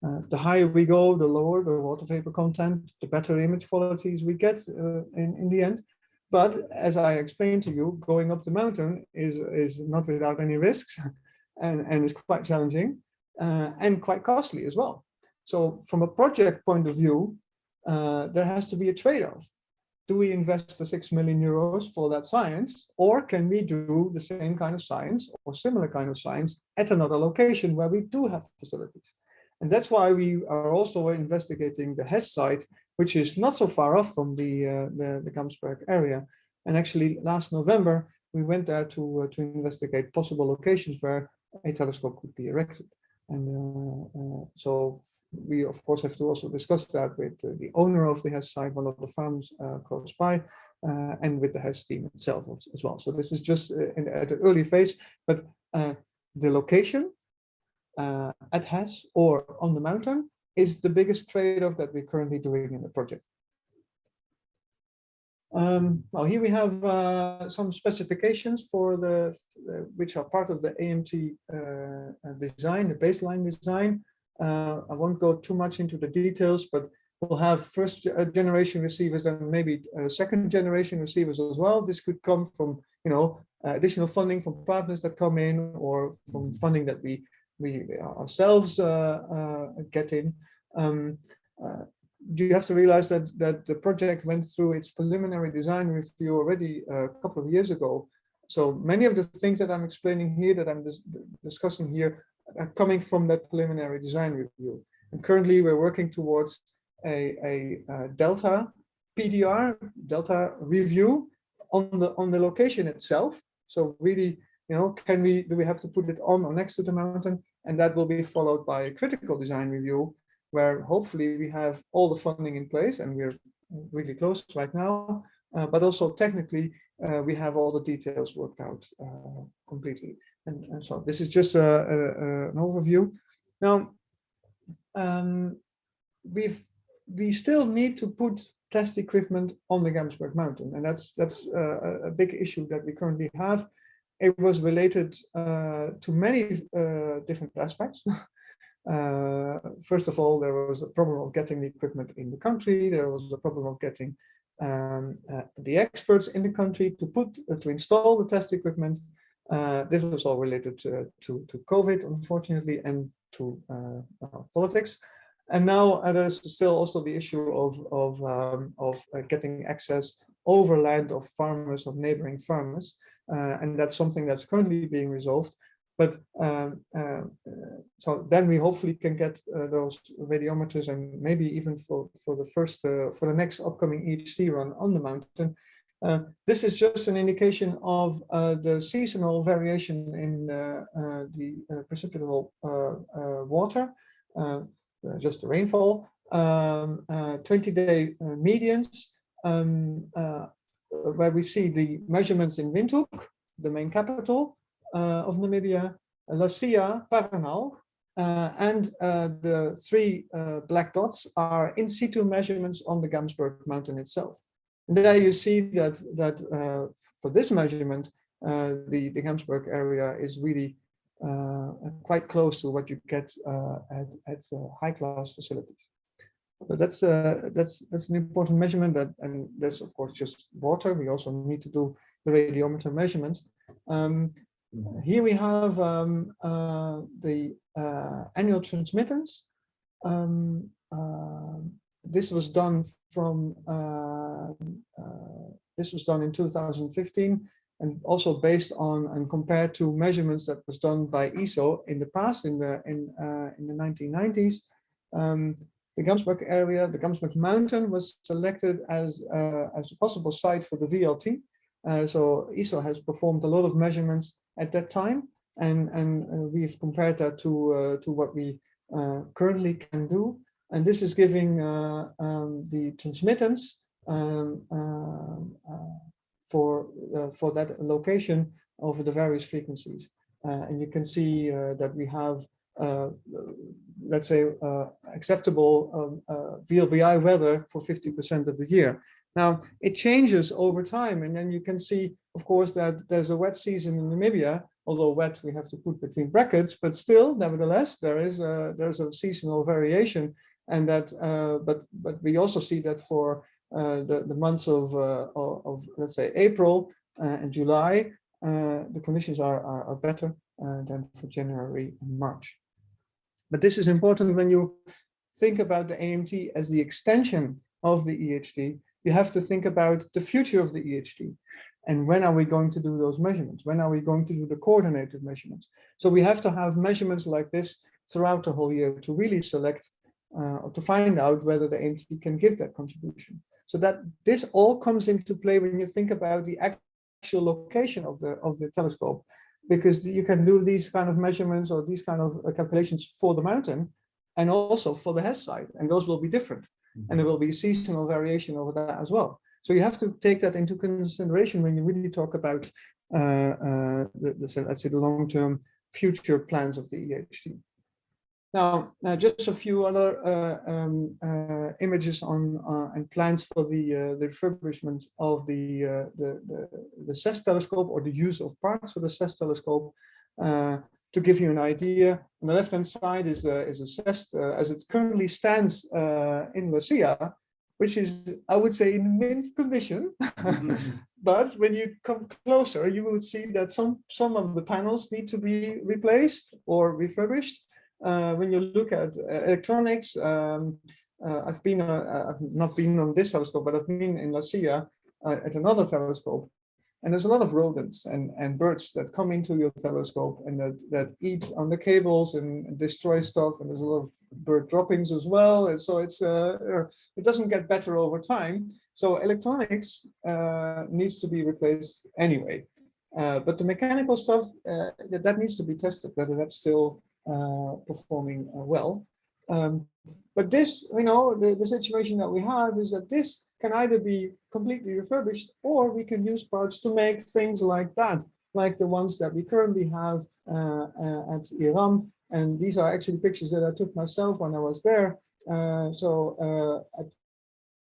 Uh, the higher we go, the lower the water vapor content, the better image qualities we get uh, in, in the end. But as I explained to you, going up the mountain is, is not without any risks and, and is quite challenging uh, and quite costly as well. So from a project point of view, uh, there has to be a trade-off. Do we invest the 6 million euros for that science, or can we do the same kind of science or similar kind of science at another location where we do have facilities? And that's why we are also investigating the HESS site which is not so far off from the, uh, the, the Gamsberg area. And actually last November, we went there to, uh, to investigate possible locations where a telescope could be erected. And uh, uh, so we, of course, have to also discuss that with uh, the owner of the HESS site, one of the farms uh, close by, uh, and with the HESS team itself as well. So this is just in, at an early phase, but the location at HESS or on the mountain is the biggest trade-off that we're currently doing in the project. Um, well, here we have uh, some specifications for the, uh, which are part of the AMT uh, design, the baseline design. Uh, I won't go too much into the details, but we'll have first uh, generation receivers and maybe uh, second generation receivers as well. This could come from, you know, additional funding from partners that come in or from funding that we we ourselves uh, uh, get in. Um, uh, you have to realize that that the project went through its preliminary design review already uh, a couple of years ago. So many of the things that I'm explaining here, that I'm dis discussing here, are coming from that preliminary design review. And currently, we're working towards a, a, a delta PDR, delta review on the on the location itself. So really you know, can we, do we have to put it on or next to the mountain? And that will be followed by a critical design review, where hopefully we have all the funding in place and we're really close right now, uh, but also technically uh, we have all the details worked out uh, completely. And, and, so this is just a, a, a, an overview. Now, um, we've we still need to put test equipment on the Gamsberg mountain, and that's that's a big issue that we currently have it was related uh, to many uh, different aspects. uh, first of all, there was a problem of getting the equipment in the country. There was a problem of getting um, uh, the experts in the country to put uh, to install the test equipment. Uh, this was all related to, to, to COVID, unfortunately, and to politics. And now there's still also the issue of of um, of getting access over land of farmers of neighboring farmers uh, and that's something that's currently being resolved. But um, uh, so then we hopefully can get uh, those radiometers and maybe even for, for the first, for the next upcoming EHT run on the mountain, uh, this is just an indication of uh, the seasonal variation in uh, the precipitable water, just the rainfall. um, 20-day medians, um, where we see the measurements in Windhoek, the main capital of Namibia, La Silla, Paranal, uh, and uh, the three uh, black dots are in situ measurements on the Gamsberg mountain itself. And there you see that that for this measurement, the the Gamsberg area is really quite close to what you get at at high class facilities. But that's uh, that's that's an important measurement that and that's of course just water. We also need to do the radiometer measurements. Um, here we have um, uh, the uh, annual transmittance. Um, uh, this was done from uh, uh, this was done in 2015 and also based on and compared to measurements that was done by ESO in the past in the in uh, in the 1990s. Um, the Gamsberg area, the Gamsberg mountain was selected as as a possible site for the VLT. so ESO has performed a lot of measurements at that time. And, and uh, we've compared that to, uh, to what we uh, currently can do. And this is giving um, the transmittance um, for, for that location over the various frequencies. and you can see that we have uh, let's say, uh, acceptable um, uh, VLBI weather for 50% of the year. Now, it changes over time, and then you can see, of course, that there's a wet season in Namibia, although wet we have to put between brackets, but still, nevertheless, there is a, there's a seasonal variation, and that, uh, but but we also see that for uh, the the months of, uh, of, of let's say April uh, and July, uh, the conditions are are, are better uh, than for January and March. But this is important when you think about the AMT as the extension of the EHT you have to think about the future of the EHT. And when are we going to do those measurements? When are we going to do the coordinated measurements? So we have to have measurements like this throughout the whole year to really select uh, or to find out whether the AMT can give that contribution. So that this all comes into play when you think about the actual location of the of the telescope, because you can do these kind of measurements or these kind of uh, calculations for the mountain and also for the HESS site, and those will be different and there will be seasonal variation over that as well. So you have to take that into consideration when you really talk about, uh, uh, the, the, let's say, the long-term future plans of the EHT. Now, uh, just a few other uh, um, uh, images on and plans for the the refurbishment of the, the, the the SEST telescope or the use of parts for the SEST telescope to give you an idea, on the left-hand side is, uh, is SEST uh, as it currently stands uh, in La Silla, which is, I would say, in mint condition. but when you come closer, you would see that some, some of the panels need to be replaced or refurbished. Uh, when you look at uh, electronics, um, uh, I've been, I've not been on this telescope, but I've been in La Silla at another telescope and there's a lot of rodents and, and birds that come into your telescope and that, that eat on the cables and destroy stuff. And there's a lot of bird droppings as well. And so it's uh, er, it doesn't get better over time. So electronics uh, needs to be replaced anyway. Uh, but the mechanical stuff, uh, that, that needs to be tested, whether that's still uh, performing uh, well. Um, but this, you know, the, the situation that we have is that this can either be completely refurbished or we can use parts to make things like that, like the ones that we currently have uh, uh, at IRAM. And these are actually pictures that I took myself when I was there. Uh, so uh, at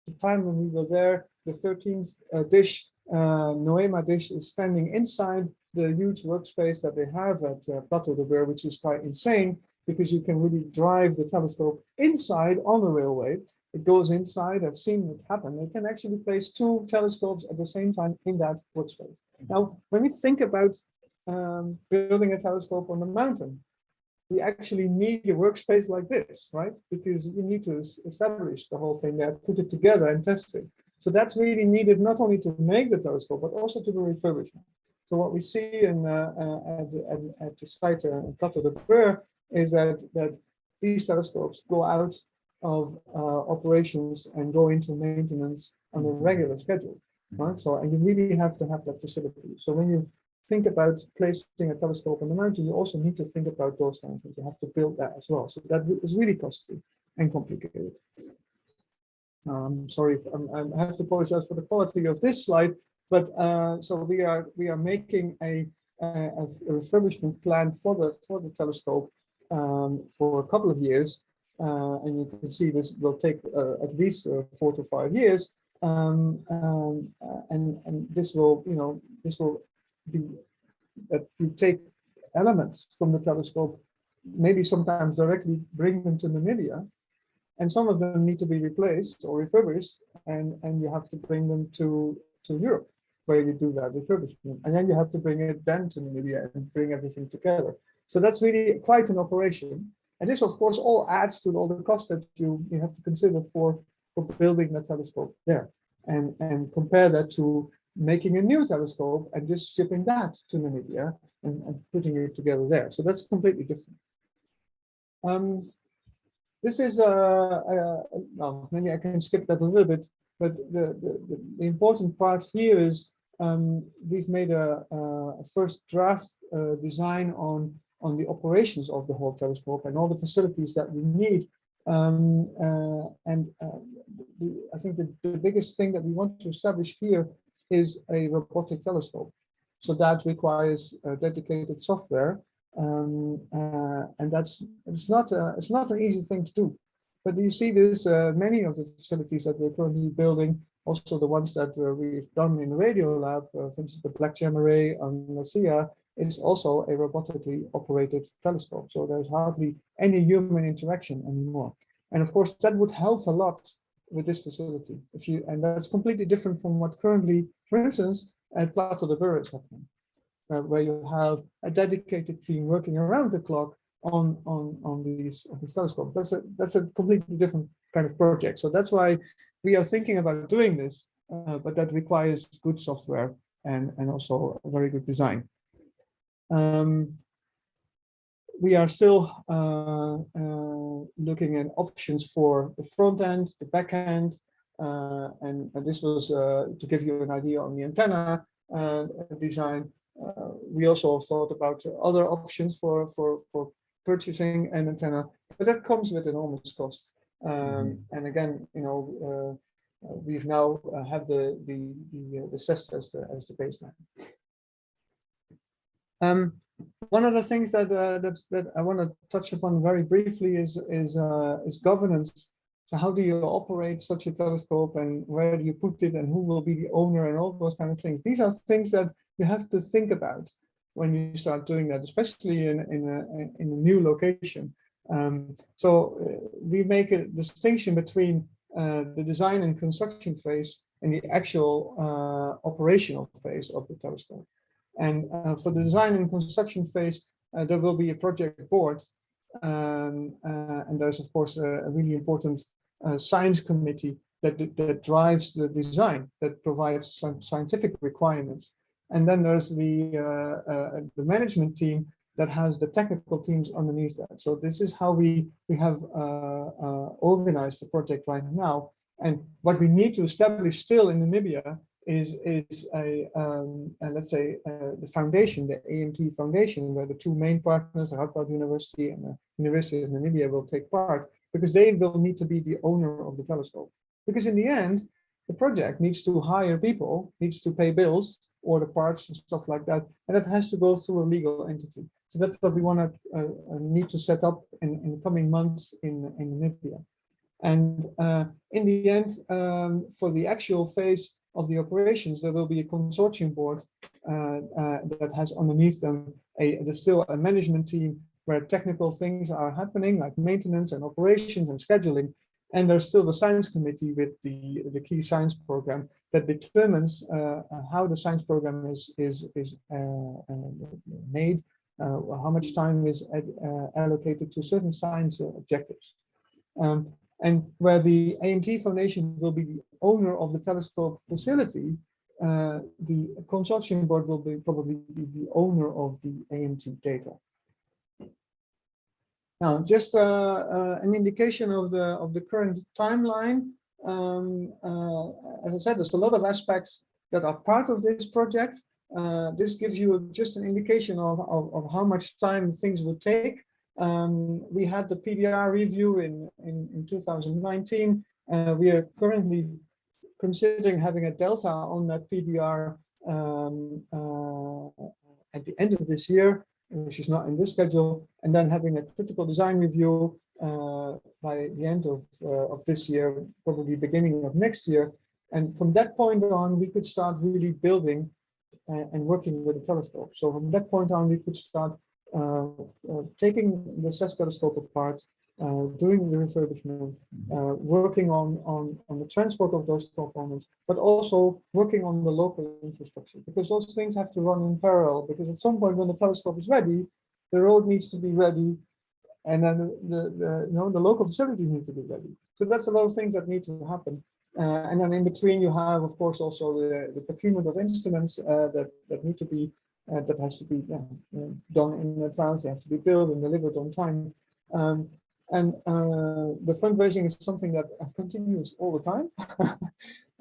the time when we were there, the 13th uh, dish, NOEMA dish is standing inside the huge workspace that they have at Plateau de Bure, which is quite insane because you can really drive the telescope inside on the railway. It goes inside, I've seen it happen. They can actually place two telescopes at the same time in that workspace. Now, when we think about um, building a telescope on the mountain, we actually need a workspace like this, right? Because you need to establish the whole thing there, put it together and test it. So that's really needed not only to make the telescope, but also to do refurbishment. So what we see in, uh, uh, at, at, at, the site uh, in Plateau de Bure is that, that these telescopes go out of uh, operations and go into maintenance on a regular schedule, right? So, and you really have to have that facility. So when you think about placing a telescope on the mountain, you also need to think about those kinds of things. You have to build that as well. So that is really costly. and complicated. Um, sorry, I'm, i have to apologize for the quality of this slide, but uh, so we are we are making a, a, a, refurbishment plan for the for the telescope um, for a couple of years, uh, and you can see this will take uh, at least uh, four to five years, um, um, uh, and and this will you know this will be that you take elements from the telescope, maybe sometimes directly bring them to Namibia, and some of them need to be replaced or refurbished, and and you have to bring them to to Europe where you do that refurbishment, and then you have to bring it then to Namibia and bring everything together. So that's really quite an operation, and this of course all adds to all the cost that you you have to consider for for building that telescope there, and and compare that to making a new telescope and just shipping that to Namibia and, and putting it together there. So that's completely different. Um, this is, uh, uh, well, maybe I can skip that a little bit, but the, the, the important part here is um, we've made a, a first draft uh, design on, on the operations of the whole telescope and all the facilities that we need. Um, uh, and uh, the, I think the, the biggest thing that we want to establish here is a robotic telescope. So that requires dedicated software um, uh, and that's it's not a, it's not an easy thing to do. But you see this uh, many of the facilities that we're currently building, also the ones that uh, we've done in the radio lab, uh, for instance, the BlackGEM Array on La Silla is also a robotically operated telescope. So there's hardly any human interaction anymore. And of course, that would help a lot with this facility. If you and that's completely different from what currently, for instance, at Plateau de Bure is happening uh, where you have a dedicated team working around the clock on on on these, on telescopes. That's a that's a completely different kind of project. So that's why we are thinking about doing this, uh, but that requires good software and and also very good design. Um, we are still uh, uh, looking at options for the front end, the back end, uh, and, and, this was uh, to give you an idea on the antenna uh, design. Uh, we also thought about other options for, for, for purchasing an antenna, but that comes with enormous cost. Um, mm -hmm. And again, you know, we've now have the the the, the SEST as the as the baseline. Um, one of the things that uh, that that I want to touch upon very briefly is is uh, is governance. So how do you operate such a telescope, and where do you put it, and who will be the owner, and all those kind of things. These are things that you have to think about when you start doing that, especially in, in, a, in a new location. Um, so uh, we make a distinction between uh, the design and construction phase and the actual uh, operational phase of the telescope. And uh, for the design and construction phase, uh, there will be a project board. Um, uh, and there's, of course, a, really important science committee that, that drives the design, that provides some scientific requirements. And then there's the, uh, uh, the management team that has the technical teams underneath that. So this is how we, we have uh, uh, organized the project right now. And what we need to establish still in Namibia is, is a, um, let's say, uh, the foundation, the AMT Foundation, where the two main partners, the Radboud University and the University of Namibia will take part, because they will need to be the owner of the telescope. Because in the end, the project needs to hire people, needs to pay bills, or the parts and stuff like that. And that has to go through a legal entity. So that's what we want to uh, uh, need to set up in, in the coming months in, in Namibia. And uh, in the end, um, for the actual phase of the operations, there will be a consortium board uh, uh, that has underneath them a, there's still a management team where technical things are happening like maintenance and operations and scheduling. And there's still the science committee with the, the key science program that determines uh, how the science program is, is, is uh, uh made, uh, how much time is ad, allocated to certain science objectives. Um, and where the AMT Foundation will be the owner of the telescope facility, the consortium board will be probably be the owner of the AMT data. Now, just uh, uh, an indication of the of the current timeline. Um, uh, as I said, there's a lot of aspects that are part of this project. Uh, this gives you just an indication of, of, of, how much time things would take. Um, we had the PDR review in, in, in 2019. Uh, we are currently considering having a delta on that PDR um, uh, at the end of this year, which is not in this schedule, and then having a critical design review uh, by the end of, uh, of this year, probably beginning of next year. And from that point on, we could start really building uh, and working with the telescope. So from that point on, we could start taking the SEST telescope apart, uh, doing the refurbishment, uh, working on, on, on the transport of those components, but also working on the local infrastructure, because those things have to run in parallel, because at some point when the telescope is ready, the road needs to be ready, and then the, the, the you know, the local facilities need to be ready. So that's a lot of things that need to happen. Uh, and then in between you have, of course, also the, the procurement of instruments uh, that, that need to be uh, that has to be yeah, done in advance, they have to be built and delivered on time. Um, and uh, the fundraising is something that continues all the time.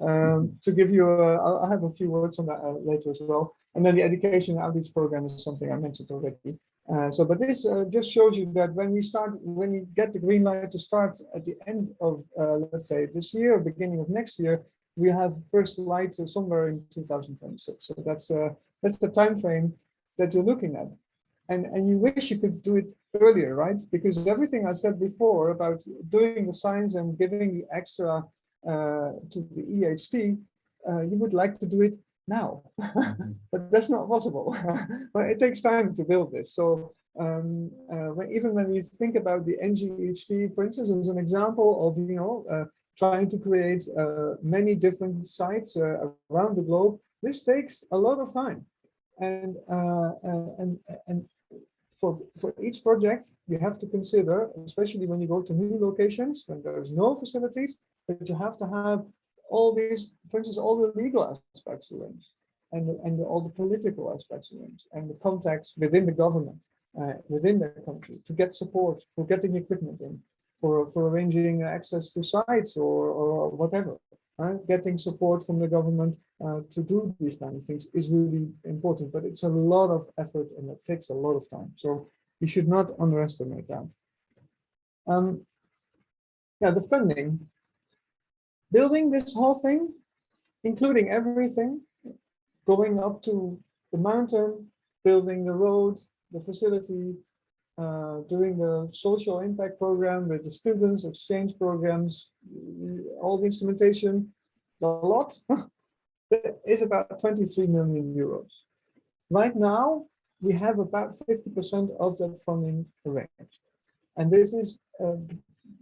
um, to give you, a, I'll, I'll have a few words on that uh, later as well. And then the education outreach program is something I mentioned already. Uh, so, but this uh, just shows you that when we start, when we get the green light to start at the end of, uh, let's say, this year, beginning of next year, we have first lights somewhere in 2026. So that's uh, that's the time frame that you're looking at. And, and you wish you could do it earlier, right? Because everything I said before about doing the science and giving the extra uh, to the EHT, uh, you would like to do it now, but that's not possible. but it takes time to build this. So um, uh, when, even when we think about the NGEHT, for instance, as an example of, you know, uh, trying to create uh, many different sites uh, around the globe, this takes a lot of time. And, uh, and, and for, for each project, you have to consider, especially when you go to new locations, when there's no facilities, that you have to have all these, for instance, all the legal aspects arranged and, and all the political aspects arranged and the contacts within the government, uh, within the country to get support for getting equipment in, for, for arranging access to sites or, or whatever. Uh, getting support from the government uh, to do these kind of things is really important, but it's a lot of effort and it takes a lot of time. So you should not underestimate that. Um, yeah, the funding. Building this whole thing, including everything, going up to the mountain, building the road, the facility, uh, doing the social impact program with the students, exchange programs, all the instrumentation, a lot, is about 23 million euros. Right now, we have about 50% of that funding arranged. And this is uh,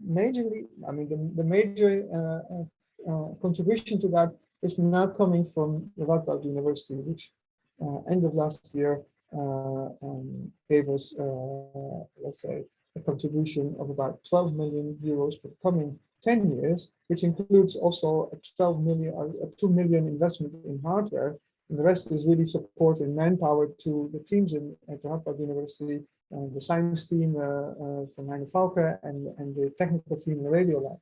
majorly, I mean, the, the major uh, uh, uh contribution to that is now coming from the Radboud University, which uh, end of last year um, gave us, uh, let's say, a contribution of about 12 million euros for the coming 10 years, which includes also a 12 million, a 2 million investment in hardware. And the rest is really supporting manpower to the teams in, at the University, and the science team uh, uh, from Heino Falcke and, and the technical team in the radio lab.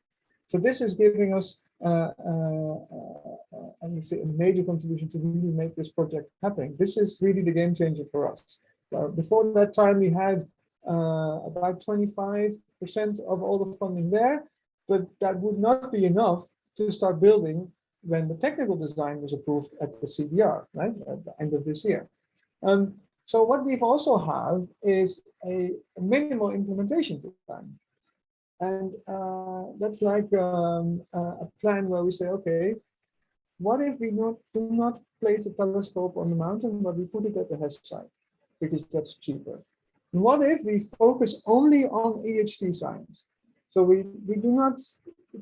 So this is giving us uh, uh, uh, I would say a major contribution to really make this project happen. This is really the game changer for us. before that time, we had about 25% of all the funding there, but that would not be enough to start building when the technical design was approved at the CDR, right, at the end of this year. Um, so what we've also have is a minimal implementation plan. And uh, that's like um, a plan where we say, okay, what if we not, do not place the telescope on the mountain, but we put it at the HESS site, because that's cheaper. What if we focus only on EHT science? So we, we do not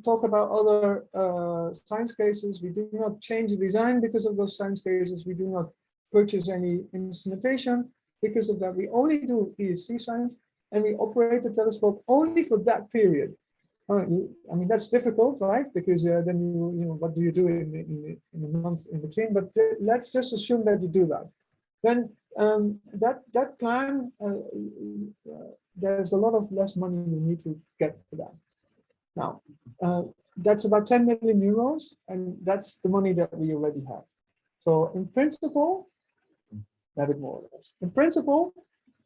talk about other uh, science cases. We do not change the design because of those science cases. We do not purchase any instrumentation because of that. We only do EHT science and we operate the telescope only for that period. I mean, that's difficult, right? Because uh, then you, you know, what do you do in, in, in the months in between? But let's just assume that you do that. Then um, that that plan, uh, uh, there's a lot of less money you need to get for that. Now, uh, that's about 10 million euros, and that's the money that we already have. So in principle, have it more or less. In principle,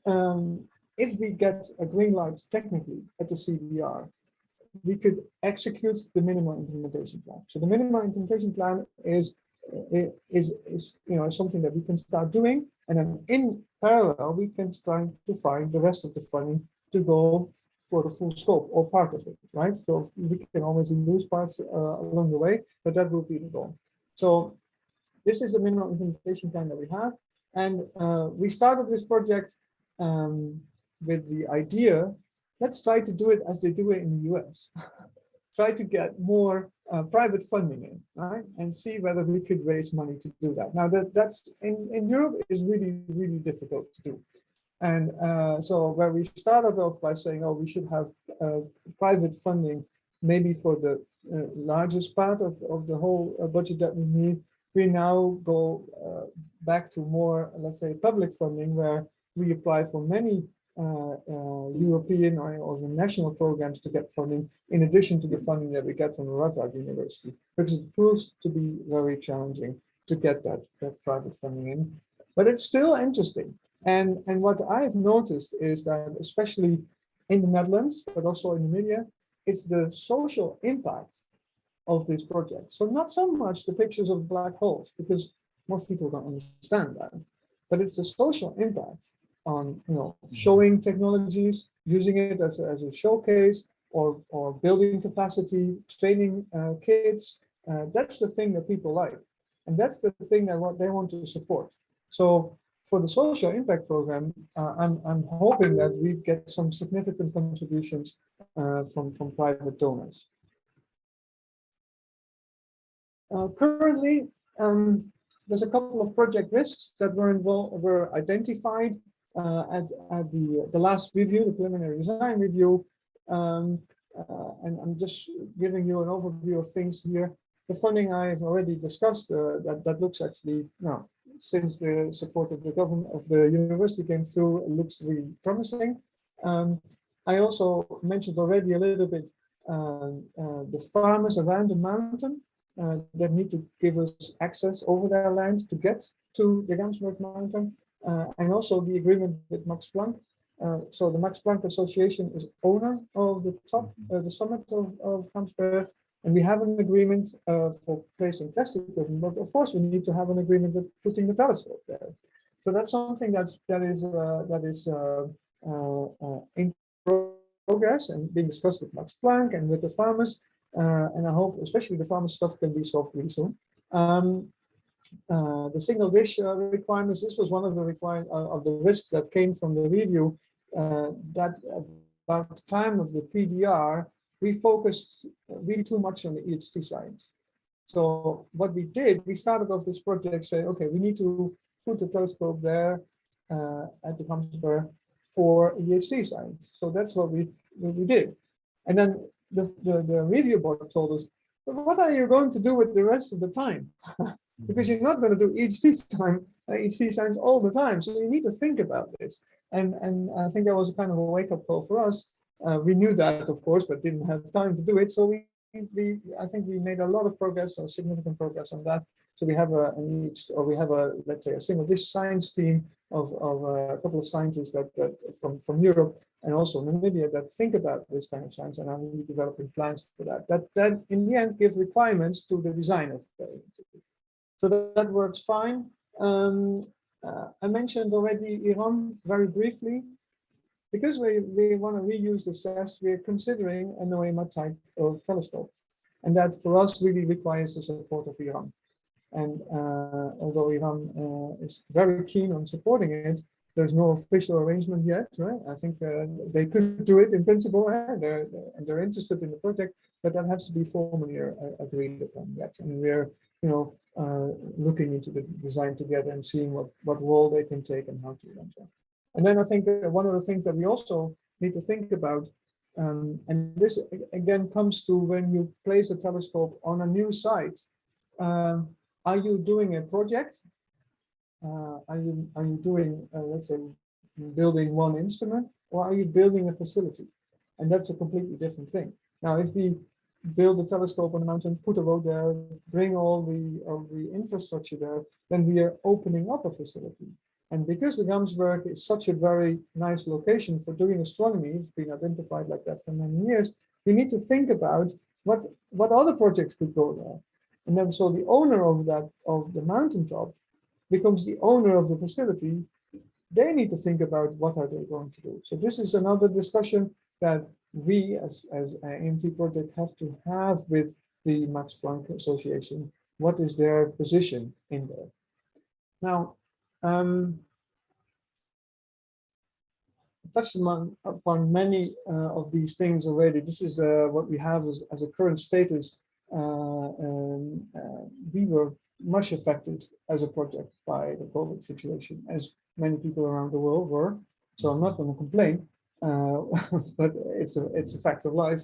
um, if we get a green light technically at the CDR, we could execute the minimal implementation plan. So the minimal implementation plan is is is you know something that we can start doing, and then in parallel we can try to find the rest of the funding to go for the full scope or part of it, right? So we can always lose parts uh, along the way, but that will be the goal. So this is the minimal implementation plan that we have, and uh, we started this project um, with the idea let's try to do it as they do it in the US. try to get more uh, private funding in, right? And see whether we could raise money to do that. Now that that's in, in Europe is really, really difficult to do. And uh, so where we started off by saying, oh, we should have uh, private funding, maybe for the uh, largest part of, of the whole uh, budget that we need, we now go uh, back to more, let's say, public funding where we apply for many Uh, uh, European or, or national programs to get funding, in addition to the funding that we get from the Radboud University, because it proves to be very challenging to get that, that private funding in. But it's still interesting. And, and what I've noticed is that, especially in the Netherlands, but also in the media, it's the social impact of this project. So not so much the pictures of black holes, because most people don't understand that, but it's the social impact on you know showing technologies, using it as a, as a showcase, or or building capacity, training uh, kids. Uh, that's the thing that people like, and that's the thing that what they want to support. So for the social impact program, uh, I'm I'm hoping that we get some significant contributions uh, from from private donors. Uh, currently, um, there's a couple of project risks that were involved were identified uh, at, at the, the last review, the preliminary design review. Um, uh, and I'm just giving you an overview of things here. The funding I've already discussed, uh, that, that looks actually, no, since the support of the government of the university came through, looks really promising. Um, I also mentioned already a little bit uh, uh, the farmers around the mountain uh, that need to give us access over their land to get to the Gamsberg mountain. Uh, and also the agreement with Max Planck. Uh, so the Max Planck Association is owner of the top, uh, the summit of, of Gamsberg, and we have an agreement uh, for placing test equipment, but of course we need to have an agreement with putting the telescope there. So that's something that's that is uh, that is uh, in progress and being discussed with Max Planck and with the farmers. and I hope especially the farmer stuff can be solved really soon. Um, uh, the single dish uh, requirements, this was one of the require uh, of the risks that came from the review uh, that about the time of the PDR, we focused really too much on the EHT science. So what we did, we started off this project saying, okay, we need to put the telescope there uh, at the Gamsberg for EHT science. So that's what we, what we did. And then the, the, the review board told us, what are you going to do with the rest of the time? because you're not going to do EHT time, uh, science all the time. So you need to think about this. And, and I think that was a kind of a wake up call for us. Uh, we knew that, of course, but didn't have time to do it. So we, we I think we made a lot of progress or significant progress on that. So we have a, an or we have a, let's say, a single dish science team of, of uh, a couple of scientists that, that from, from Europe and also Namibia that think about this kind of science and are developing plans for that. That, that in the end give requirements to the design of the so that, that works fine. Um, uh, I mentioned already IRAM very briefly. Because we, we want to reuse the SEST, we're considering a NOEMA type of telescope. And that for us really requires the support of IRAM. And uh, although IRAM uh, is very keen on supporting it, there's no official arrangement yet, right? I think uh, they could do it in principle, eh? they're, they're, and they're interested in the project, but that has to be formally uh, agreed upon yet. And we're, you know, uh, looking into the design together and seeing what, what role they can take and how to run that. And then I think one of the things that we also need to think about, um, and this again comes to when you place a telescope on a new site, um, are you doing a project? Uh, are you are you doing, uh, let's say, building one instrument, or are you building a facility? And that's a completely different thing. Now, if we build a telescope on the mountain, put a road there, bring all the, all the infrastructure there, then we are opening up a facility. And because the Gamsberg is such a very nice location for doing astronomy, it's been identified like that for many years, we need to think about what, what other projects could go there. And then so the owner of that, of the mountaintop becomes the owner of the facility. They need to think about what are they going to do. So this is another discussion that we as, as an AMT project have to have with the Max Planck Association. What is their position in there? Now, um, touched upon, upon many uh, of these things already. This is uh, what we have as, as a current status. Uh, um, we were much affected as a project by the COVID situation, as many people around the world were. So I'm not going to complain, uh, but it's a it's a fact of life.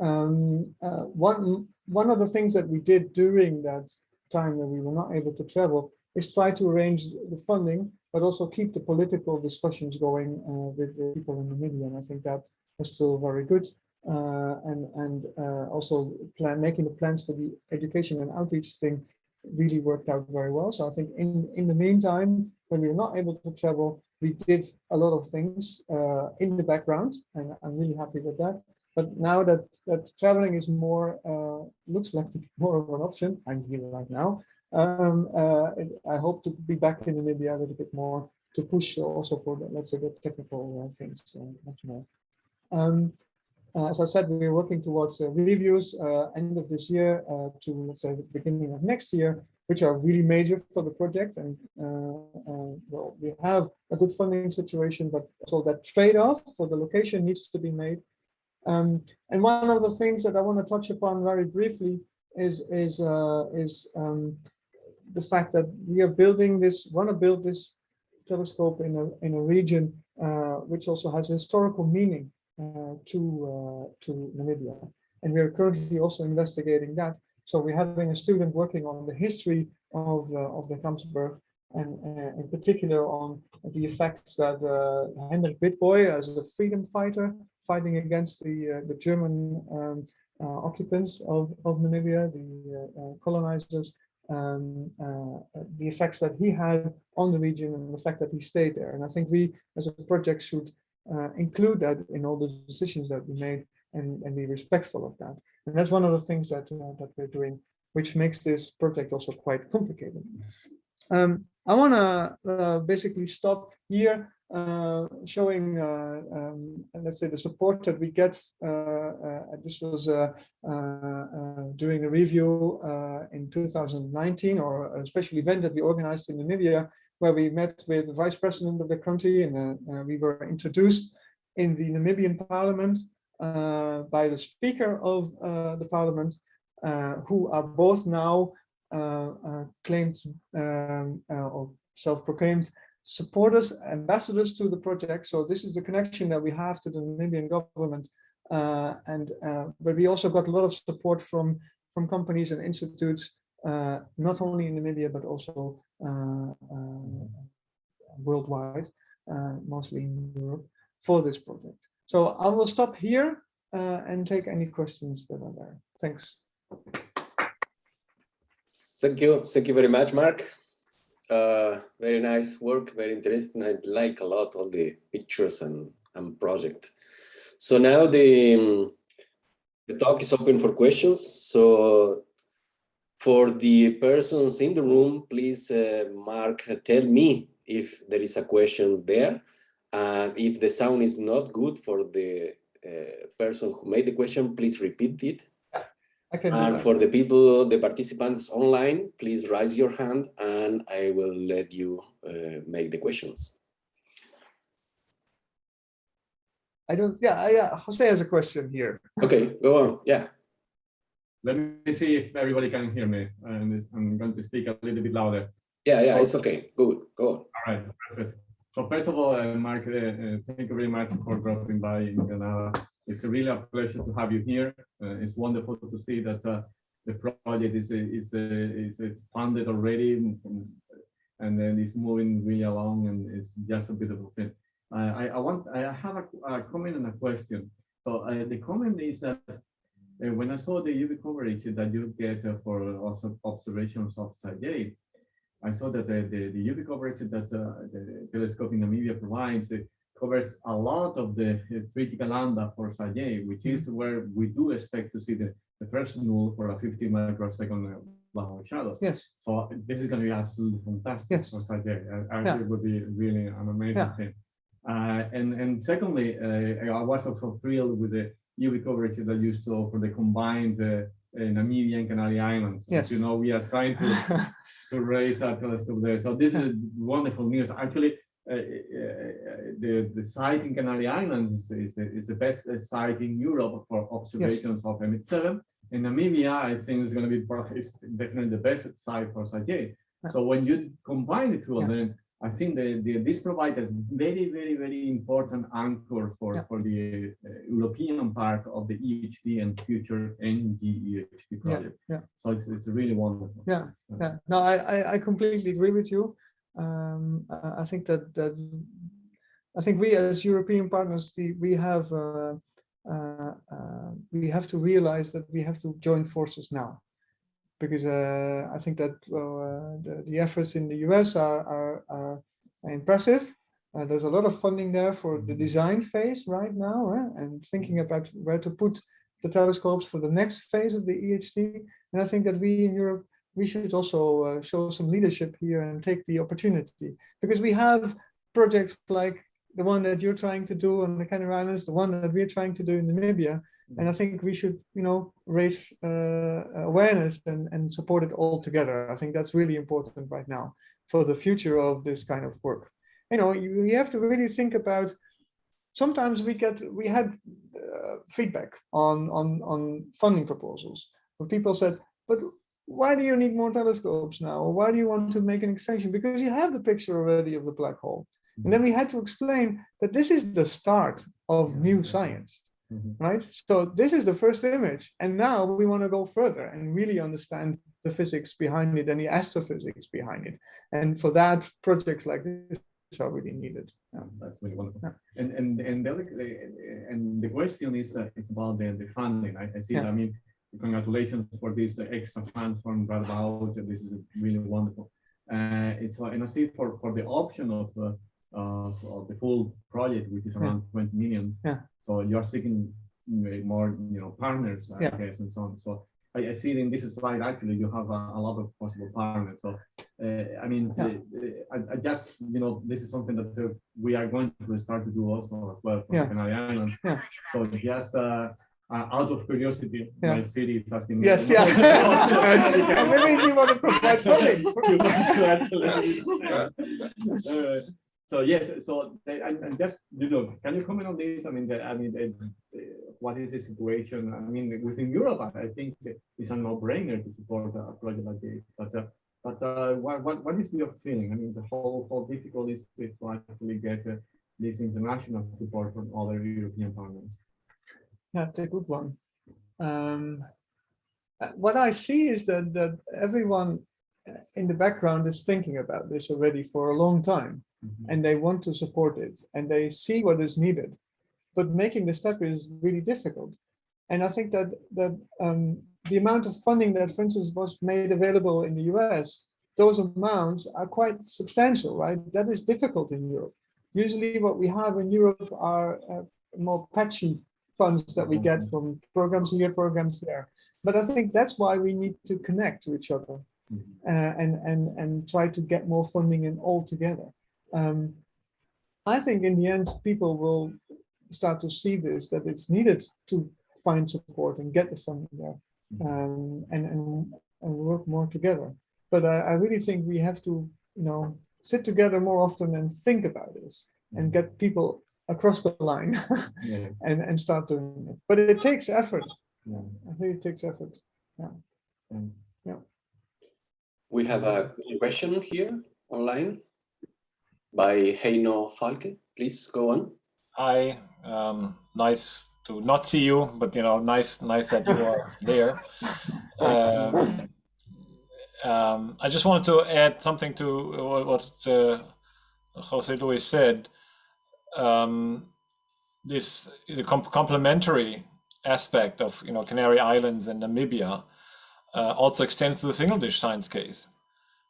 Um, uh, one one of the things that we did during that time that we were not able to travel is try to arrange the funding, but also keep the political discussions going uh, with the people in Namibia. And I think that was still very good. Uh, and and also plan making the plans for the education and outreach thing really worked out very well. So I think in in the meantime, when we were not able to travel, we did a lot of things uh, in the background, and I'm really happy with that. But now that that traveling is more uh, looks like to be more of an option, I'm here right now. Um, uh, I hope to be back in Namibia a little bit more to push also for the, let's say the technical uh, things uh, much more. Um, uh, as I said, we're working towards uh, reviews uh, end of this year uh, to let's say the beginning of next year, which are really major for the project. And well, we have a good funding situation, but so that trade-off for the location needs to be made. Um, and one of the things that I want to touch upon very briefly is is is um, the fact that we are building this, want to build this telescope in a, in a region uh, which also has historical meaning uh, to, uh, to Namibia. And we are currently also investigating that. So we're having a student working on the history of, uh, of the Gamsberg and uh, in particular on the effects that uh, Hendrik as a freedom fighter fighting against the, the German um, occupants of, of Namibia, the colonizers, um, uh, the effects that he had on the region and the fact that he stayed there. And I think we as a project should uh, include that in all the decisions that we made and, and be respectful of that. And that's one of the things that, uh, that we're doing, which makes this project also quite complicated. Um, I want to uh, basically stop here uh, showing, uh, um, let's say, the support that we get. Uh, this was during a review in 2019 or a special event that we organized in Namibia where we met with the vice president of the country and we were introduced in the Namibian parliament uh, by the speaker of uh, the parliament, uh, who are both now claimed um, or self-proclaimed supporters, ambassadors to the project. So this is the connection that we have to the Namibian government. Uh, and uh, but we also got a lot of support from from companies and institutes, uh, not only in Namibia but also uh, uh, worldwide, uh, mostly in Europe, for this project. So I will stop here and take any questions that are there. Thanks. Thank you. Thank you very much, Marc. Uh, very nice work, very interesting. I like a lot all the pictures and, and project. So now the, the talk is open for questions. So for the persons in the room, please, uh, Marc, tell me if there is a question there. And if the sound is not good for the uh, person who made the question, please repeat it and for the people, the participants online, please raise your hand and I will let you uh, make the questions. I don't, yeah, I, yeah, Jose has a question here. Okay, go on, yeah. Let me see if everybody can hear me. And I'm going to speak a little bit louder. Yeah, yeah, it's okay. Good, go on. All right, perfect. So first of all, uh, Marc, uh, uh thank you very much for dropping by in Granada. It's really a pleasure to have you here. Uh, it's wonderful to see that uh, the project is is is, funded already, and then it's moving really along, and it's just a beautiful thing. I I want I have a, a comment and a question. So the comment is that when I saw the UV coverage that you get for also observations of Sgr A*, I saw that the, the, the UV coverage that uh, the telescope in Namibia provides uh, covers a lot of the uh, critical lambda for Sgr A*, which is where we do expect to see the, the first null for a 50 microsecond uh, Black shadow. Yes. So this is going to be absolutely fantastic Yes. for Sgr A*. I, I Yeah. think it would be really an amazing Yeah. thing. Uh, and and secondly, uh, I was also thrilled with the UV coverage that you saw for the combined uh, uh, Namibia and Canary Islands. As Yes. You know, we are trying to to raise our telescope there. So this is wonderful news. Actually, uh, uh, the the site in Canary Islands is, is the best uh, site in Europe for observations of M87. And Namibia, I think, is going to be definitely the best site for Sgr A. Yeah. So when you combine the two of Yeah. them, I think the, the, this provides a very, very, very important anchor for, Yeah. for the uh, European part of the EHT and future NG-EHT project. yeah. yeah. So it's, it's really wonderful. Yeah, yeah. No, I, I, I completely agree with you. Um, I I think that, that, I think we as European partners, we, we have, uh, uh, uh, we have to realize that we have to join forces now. Because uh, I think that uh, the, the efforts in the US are, are, are impressive. Uh, there's a lot of funding there for the design phase right now, eh, and thinking about where to put the telescopes for the next phase of the EHT. And I think that we in Europe we should also uh, show some leadership here and take the opportunity because we have projects like the one that you're trying to do on the Canary Islands, the one that we're trying to do in Namibia. And I think we should, you know, raise uh, awareness and, and support it all together. I think that's really important right now for the future of this kind of work. You know, you, you have to really think about, sometimes we get, we had uh, feedback on, on, on funding proposals where people said, but why do you need more telescopes now? Or why do you want to make an extension? Because you have the picture already of the black hole. And then we had to explain that this is the start of new science, Mhm. right? So this is the first image. And now we want to go further and really understand the physics behind it and the astrophysics behind it. And for that, projects like this are really needed. Yeah. That's really wonderful. Yeah. And and and the and the question is uh, it's about the, the funding. I, I see. Yeah. I mean, congratulations for this uh, extra funds from Radboud. This is really wonderful. Uh, it's and I see for for the option of uh, of, of the full project, which is Yeah. around 20 million. Yeah. So you're seeking more, you know, partners, I Yeah. guess, and so on. So I, I see in this slide actually you have a, a lot of possible partners. So uh, I mean, Yeah. uh, I, I just you know this is something that uh, we are going to start to do also as well for Yeah. Canary Islands. Yeah. So just uh, uh, out of curiosity, Yeah. my city is asking. me- Yes, yeah. And maybe you want to provide funding. So yes, so they- and, and just you know, can you comment on this? I mean, the, I mean, what is the situation? I mean, within Europe, I think it's a no-brainer to support a project like this. But uh, but uh, what, what what is your feeling? I mean, the whole how difficult is it to actually get uh, this international support from other European partners? That's a good one. Um, uh, what I see is that that everyone in the background is thinking about this already for a long time, Mhm. and they want to support it, and they see what is needed, but making the step is really difficult. And I think that that um, the amount of funding that, for instance, was made available in the US, those amounts are quite substantial, right? That is difficult in Europe. Usually, what we have in Europe are uh, more patchy funds that we get from programs here, programs there. But I think that's why we need to connect to each other. Uh, and and and try to get more funding in all together. Um, I think in the end, people will start to see this that it's needed to find support and get the funding there, um, and and and work more together. But I, I really think we have to, you know, sit together more often and think about this and get people across the line Yeah, and and start doing it. But it takes effort. yeah. I think it takes effort. And We have a question here online by Heino Falcke. Please go on. Hi, um, nice to not see you, but you know, nice, nice that you are there. Um, um, I just wanted to add something to what, what uh, Jose Luis said. Um, this the com complementary aspect of you know Canary Islands and Namibia uh, also extends to the single dish science case,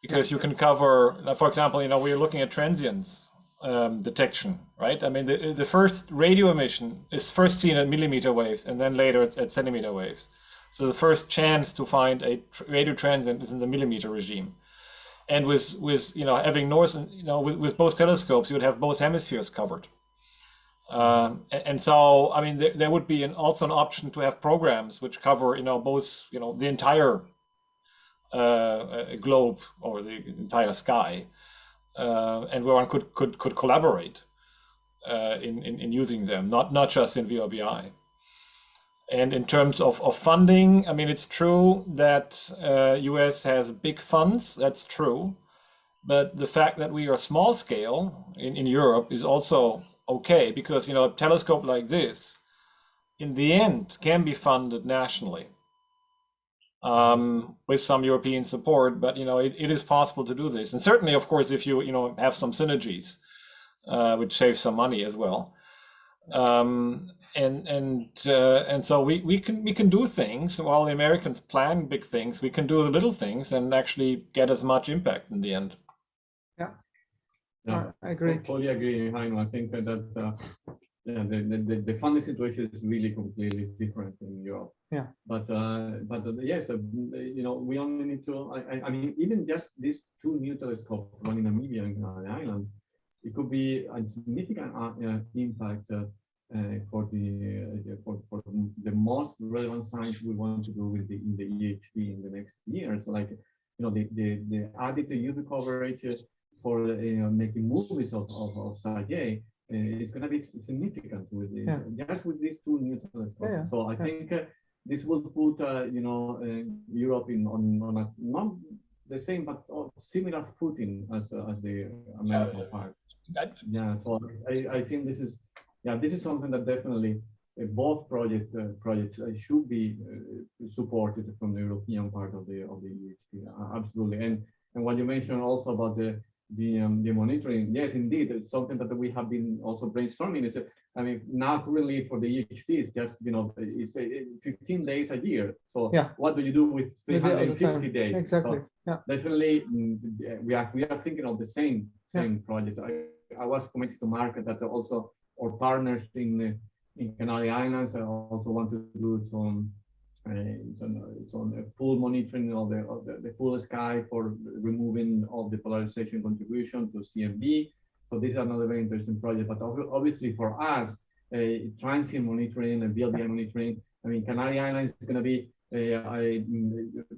because you can cover, for example, you know, we're looking at transients um, detection, right? I mean, the, the first radio emission is first seen at millimeter waves and then later at, at centimeter waves. So the first chance to find a tr- radio transient is in the millimeter regime. And with, with you know, having north, and, you know, with, with both telescopes, you would have both hemispheres covered. Um, and, and so, I mean, there, there would be an, also an option to have programs which cover, you know, both, you know, the entire uh, uh, globe or the entire sky, uh, and where one could could could collaborate uh, in, in in using them, not not just in VLBI. And in terms of, of funding, I mean, it's true that uh, US has big funds. That's true, but the fact that we are small scale in, in Europe is also okay because you know a telescope like this, in the end, can be funded nationally um, with some European support. But you know, it, it is possible to do this, and certainly, of course, if you you know have some synergies, uh, which saves some money as well. Um, and and uh, and so we, we can we can do things while the Americans plan big things. We can do the little things and actually get as much impact in the end. Yeah, I agree. Totally agree, Heino. I think that, that uh, yeah, the, the, the- the funding situation is really completely different in Europe. Yeah. But, uh, but uh, yes, uh, you know, we only need to, I, I, mean, even just these two new telescopes, one in Namibia and uh, the islands, it could be a significant uh, uh, impact uh, uh, for the, uh, for, for the most relevant science we want to do with the, in the EHT in the next years. Like, you know, the, the, the added UV coverage uh, for uh, you know, making movies of, of, of Sgr A, uh, it's going to be significant with this, Yeah. just with these two new telescopes. Yeah, So I yeah. think uh, this will put, uh, you know, uh, Europe in on, on a not the same but uh, similar footing as uh, as the American part. I- Yeah, so I, I think this is yeah this is something that definitely uh, both project uh, projects uh, should be uh, supported from the European part of the of the EHT. Uh, absolutely, and and what you mentioned also about the the um, the monitoring, yes, indeed, it's something that we have been also brainstorming. Is I mean, now currently for the EHT, it's just you know it's uh, 15 days a year. So Yeah. what do you do with With the other 350 time. days? So Exactly. Yeah. definitely mm, we are we are thinking of the same Yeah. same project. I, I was committed to market that also our partners in in Canary Islands uh, also want to do some uh, some, on uh, full monitoring of the of the, the full sky for removing of the polarization contribution to CMB. So this is another very interesting project. But obviously for us, uh, transient monitoring and VLBI monitoring. I mean, Canary Islands is going to be uh, I,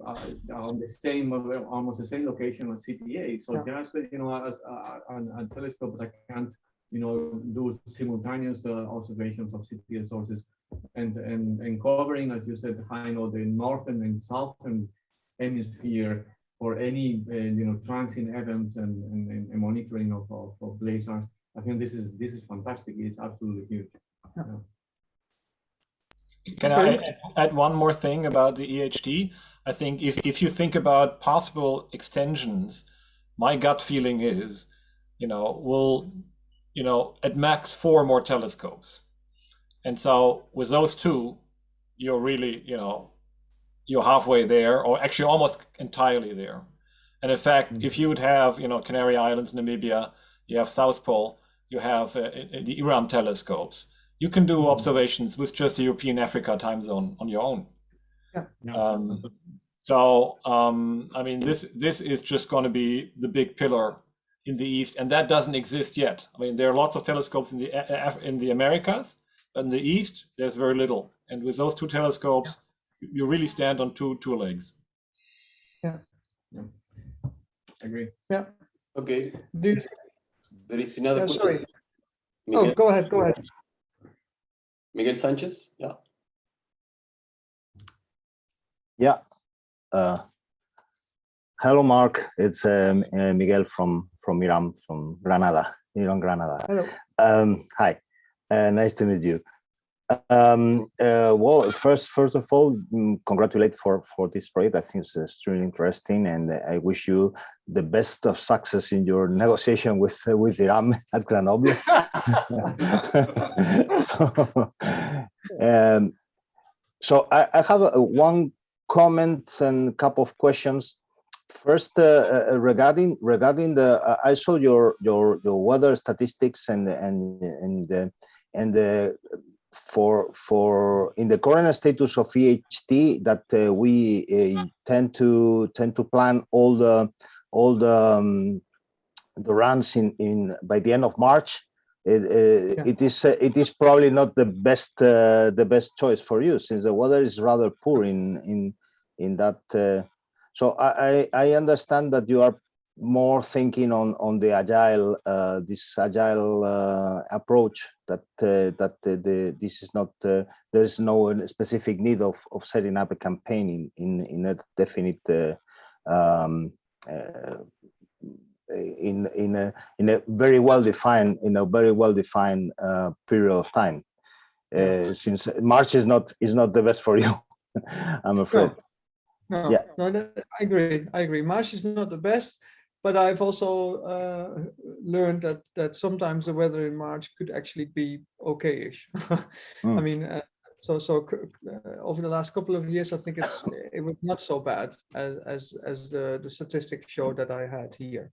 uh, on the same, almost the same location as CTA. So Yeah. just, you know, a, a, a- a telescope that can't, you know, do simultaneous uh, observations of CTA sources and, and, and covering, as you said, high know the northern and southern hemisphere for any, uh, you know, transient events and, and, and and monitoring of, of, of blazars. I think this is, this is fantastic. It's absolutely huge. Can I add- add one more thing about the EHT? I think if, if you think about possible extensions, my gut feeling is, you know, we'll, you know, at max four more telescopes. And so with those two, you're really, you know, you're halfway there, or actually almost entirely there. And in fact, Mhm. if you would have, you know, Canary Islands, Namibia, you have South Pole, you have uh, uh, the IRAM telescopes, you can do Mhm. observations with just the European Africa time zone on your own. Yeah. Um, so um, I mean, this this is just going to be the big pillar in the East, and that doesn't exist yet. I mean, there are lots of telescopes in the A- in the Americas, but in the East, there's very little. And with those two telescopes, you really stand on two two legs. Yeah, agree. Yeah. Okay. Do you- There is another. Yeah, question. sorry. Miguel, Oh, go ahead, go ahead. Miguel Sanchez. Yeah. Yeah. Uh, hello, Marc. It's um, uh, Miguel from from IRAM, from Granada, IRAM, Granada. Hello. Um, hi, uh, nice to meet you. Um, uh, well, first, first of all, mm, congratulate for for this project. I think it's extremely interesting, and I wish you the best of success in your negotiation with uh, with IRAM at Grenoble. so, um, so I, I have a, one comment and a couple of questions. First, uh, uh, regarding regarding the, uh, I saw your your your weather statistics and and and uh, and uh, for for in the current status of EHT that uh, we uh, tend to tend to plan all the all the um, the runs in in by the end of March. It, uh, Yeah. it is uh, it is probably not the best uh, the best choice for you since the weather is rather poor in in in that. Uh, so I, I I understand that you are more thinking on on the agile uh, this agile uh, approach that uh, that the, the this is not uh, there is no uh, specific need of of setting up a campaign in in in a definite uh, um, uh, in in a in a very well defined in a very well defined uh, period of time uh, since March is not is not the best for you I'm afraid No, Yeah. no, I agree. I agree. March is not the best, but I've also uh, learned that that sometimes the weather in March could actually be okay-ish. I Mm. mean, uh, so so uh, over the last couple of years, I think it's it was not so bad as as as the the statistics show that I had here.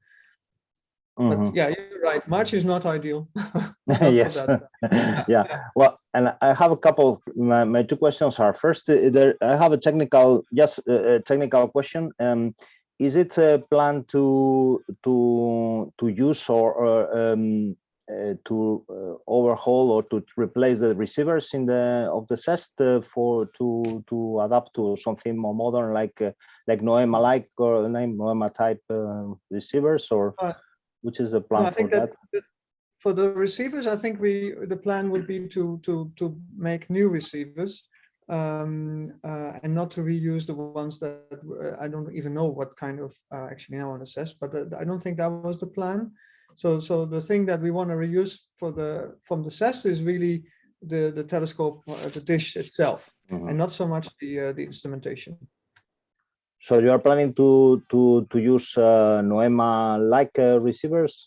But Mhm. yeah, you're right. March is not ideal. Not yes that. yeah well and i have a couple of my, my two questions are first uh, there i have a technical just uh, a technical question um is it a plan to to to use or, or um uh, to uh, overhaul or to replace the receivers in the of the SEST uh, for to to adapt to something more modern like uh, like NOEMA like or name NOEMA type uh, receivers or Uh, which is the plan for that, that? for the receivers, I think we the plan would be to to to make new receivers um, uh, and not to reuse the ones that uh, I don't even know what kind of uh, actually now on assess, but uh, I don't think that was the plan. So so the thing that we want to reuse for the from the SEST is really the the telescope, uh, the dish itself, Mhm. and not so much the uh, the instrumentation. So you are planning to to to use uh, NOEMA like uh, receivers?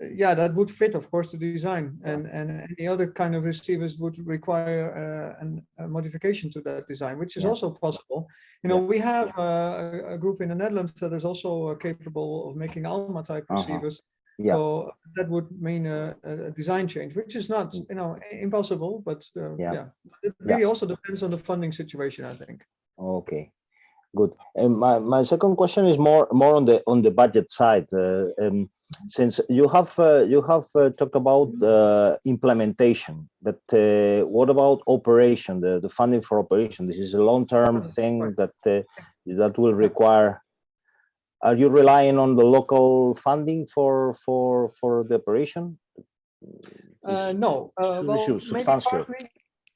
Yeah, that would fit, of course, the design, and and any other kind of receivers would require uh, an, a modification to that design, which is Yeah. also possible. You know, we have uh, a, group in the Netherlands that is also uh, capable of making ALMA type Uh-huh. receivers. Yeah. So that would mean a, a design change, which is not, you know, impossible, but uh, Yeah. yeah. It Yeah. really also depends on the funding situation, I think. okay, good. And my my second question is more more on the on the budget side. Uh, um, since you have uh, you have uh, talked about uh, implementation, but uh, what about operation? The the funding for operation. This is a long term thing that uh, that will require. Are you relying on the local funding for for for the operation? Uh, no, well, maybe partly,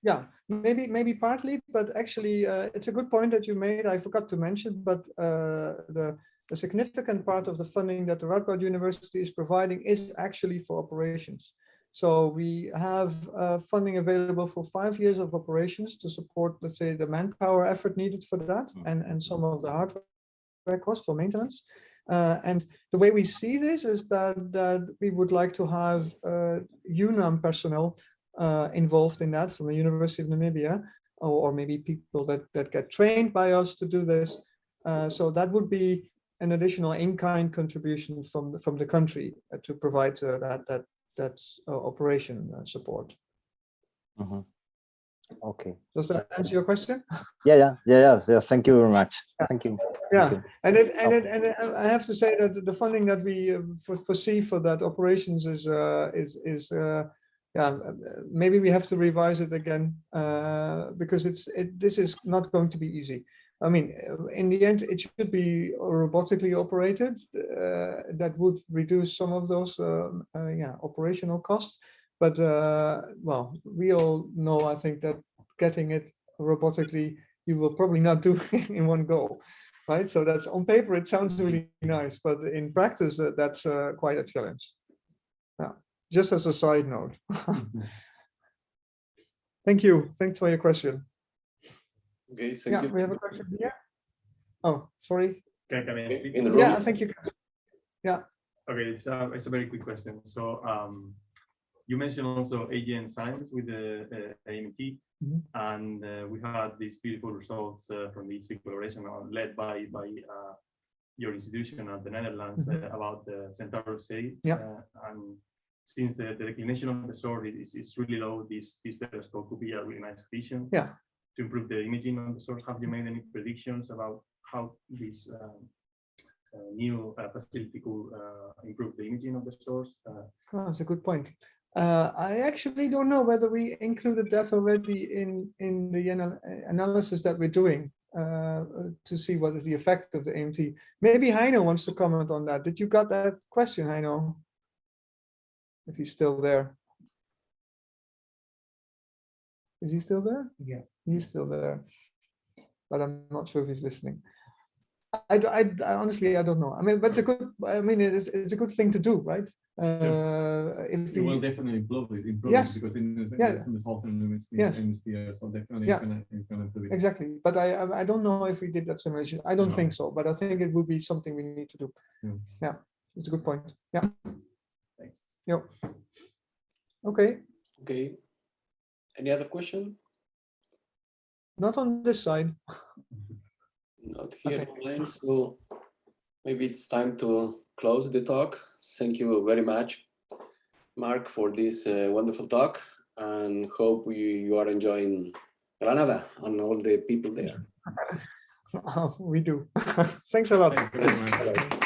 yeah, maybe, maybe partly, but actually, uh, it's a good point that you made. I forgot to mention, but uh, the, the significant part of the funding that the Radboud University is providing is actually for operations. So we have uh, funding available for five years of operations to support, let's say, the manpower effort needed for that Mm. and, and some of the hardware costs for maintenance. Uh, and the way we see this is that that we would like to have uh, UNAM personnel uh, involved in that from the University of Namibia, or, or maybe people that that get trained by us to do this. Uh, so that would be an additional in-kind contribution from the, from the country uh, to provide uh, that that that uh, operation uh, support. Mhm. Okay. Does that answer your question? Yeah, yeah, yeah, yeah. yeah. Thank you very much. Yeah. Thank you. Yeah, Thank you. and it, and it, and it, I have to say that the funding that we foresee for that operations is, uh, is, is, uh, yeah, maybe we have to revise it again, uh, because it's, it, this is not going to be easy. I mean, uh, in the end, it should be robotically operated. Uh, that would reduce some of those, um, uh, yeah, operational costs. But, uh, well, we all know, I think that getting it robotically, you will probably not do in one go right? So that's on paper, it sounds really nice, but in practice, uh, that's uh, quite a challenge. Yeah, just as a side note. Thank you. Thanks for your question. Okay, Yeah, thank we have a question here. Oh, sorry. Can, can I speak? In in the room. Yeah, thank you. Yeah. Okay, it's a, it's a very quick question. So um, you mentioned also AGN Science with the uh, AMT, Mhm. and uh, we had these beautiful results uh, from the EHT collaboration uh, led by by uh, your institution at the Netherlands Mhm. uh, about the Centaurus A. Yeah. uh, And since the, the declination of the source is, is really low, this, this telescope could be a really nice addition. Yeah. To improve the imaging of the source, have you made any predictions about how this um, uh, new uh, facility could uh, improve the imaging of the source? Oh, that's a good point. I actually don't know whether we included that already in, in the anal- analysis that we're doing to see what is the effect of the AMT. Maybe Heino wants to comment on that. Did you got that question, Heino? If he's still there. Is he still there? Yeah. He's still there. But I'm not sure if he's listening. I, I honestly, I don't know. I mean, but it's a good, I mean, it's, it's a good thing to do, right? Uh, if It will definitely improve it, improve Yes. it because in the, Yeah. in the southern hemisphere, Yes. hemisphere, so definitely Yeah. it's gonna, it's gonna improve it. exactly. But I, I I don't know if we did that simulation. I don't No. think so, but I think it would be something we need to do. Yeah. Yeah, it's a good point. Yeah, Thanks. yeah. Okay, Okay. Any other question? not on this side. Not here online, so maybe it's time to close the talk. Thank you very much, Marc, for this uh, wonderful talk and hope you, you are enjoying Granada and all the people there. We do. Thanks a lot. Thank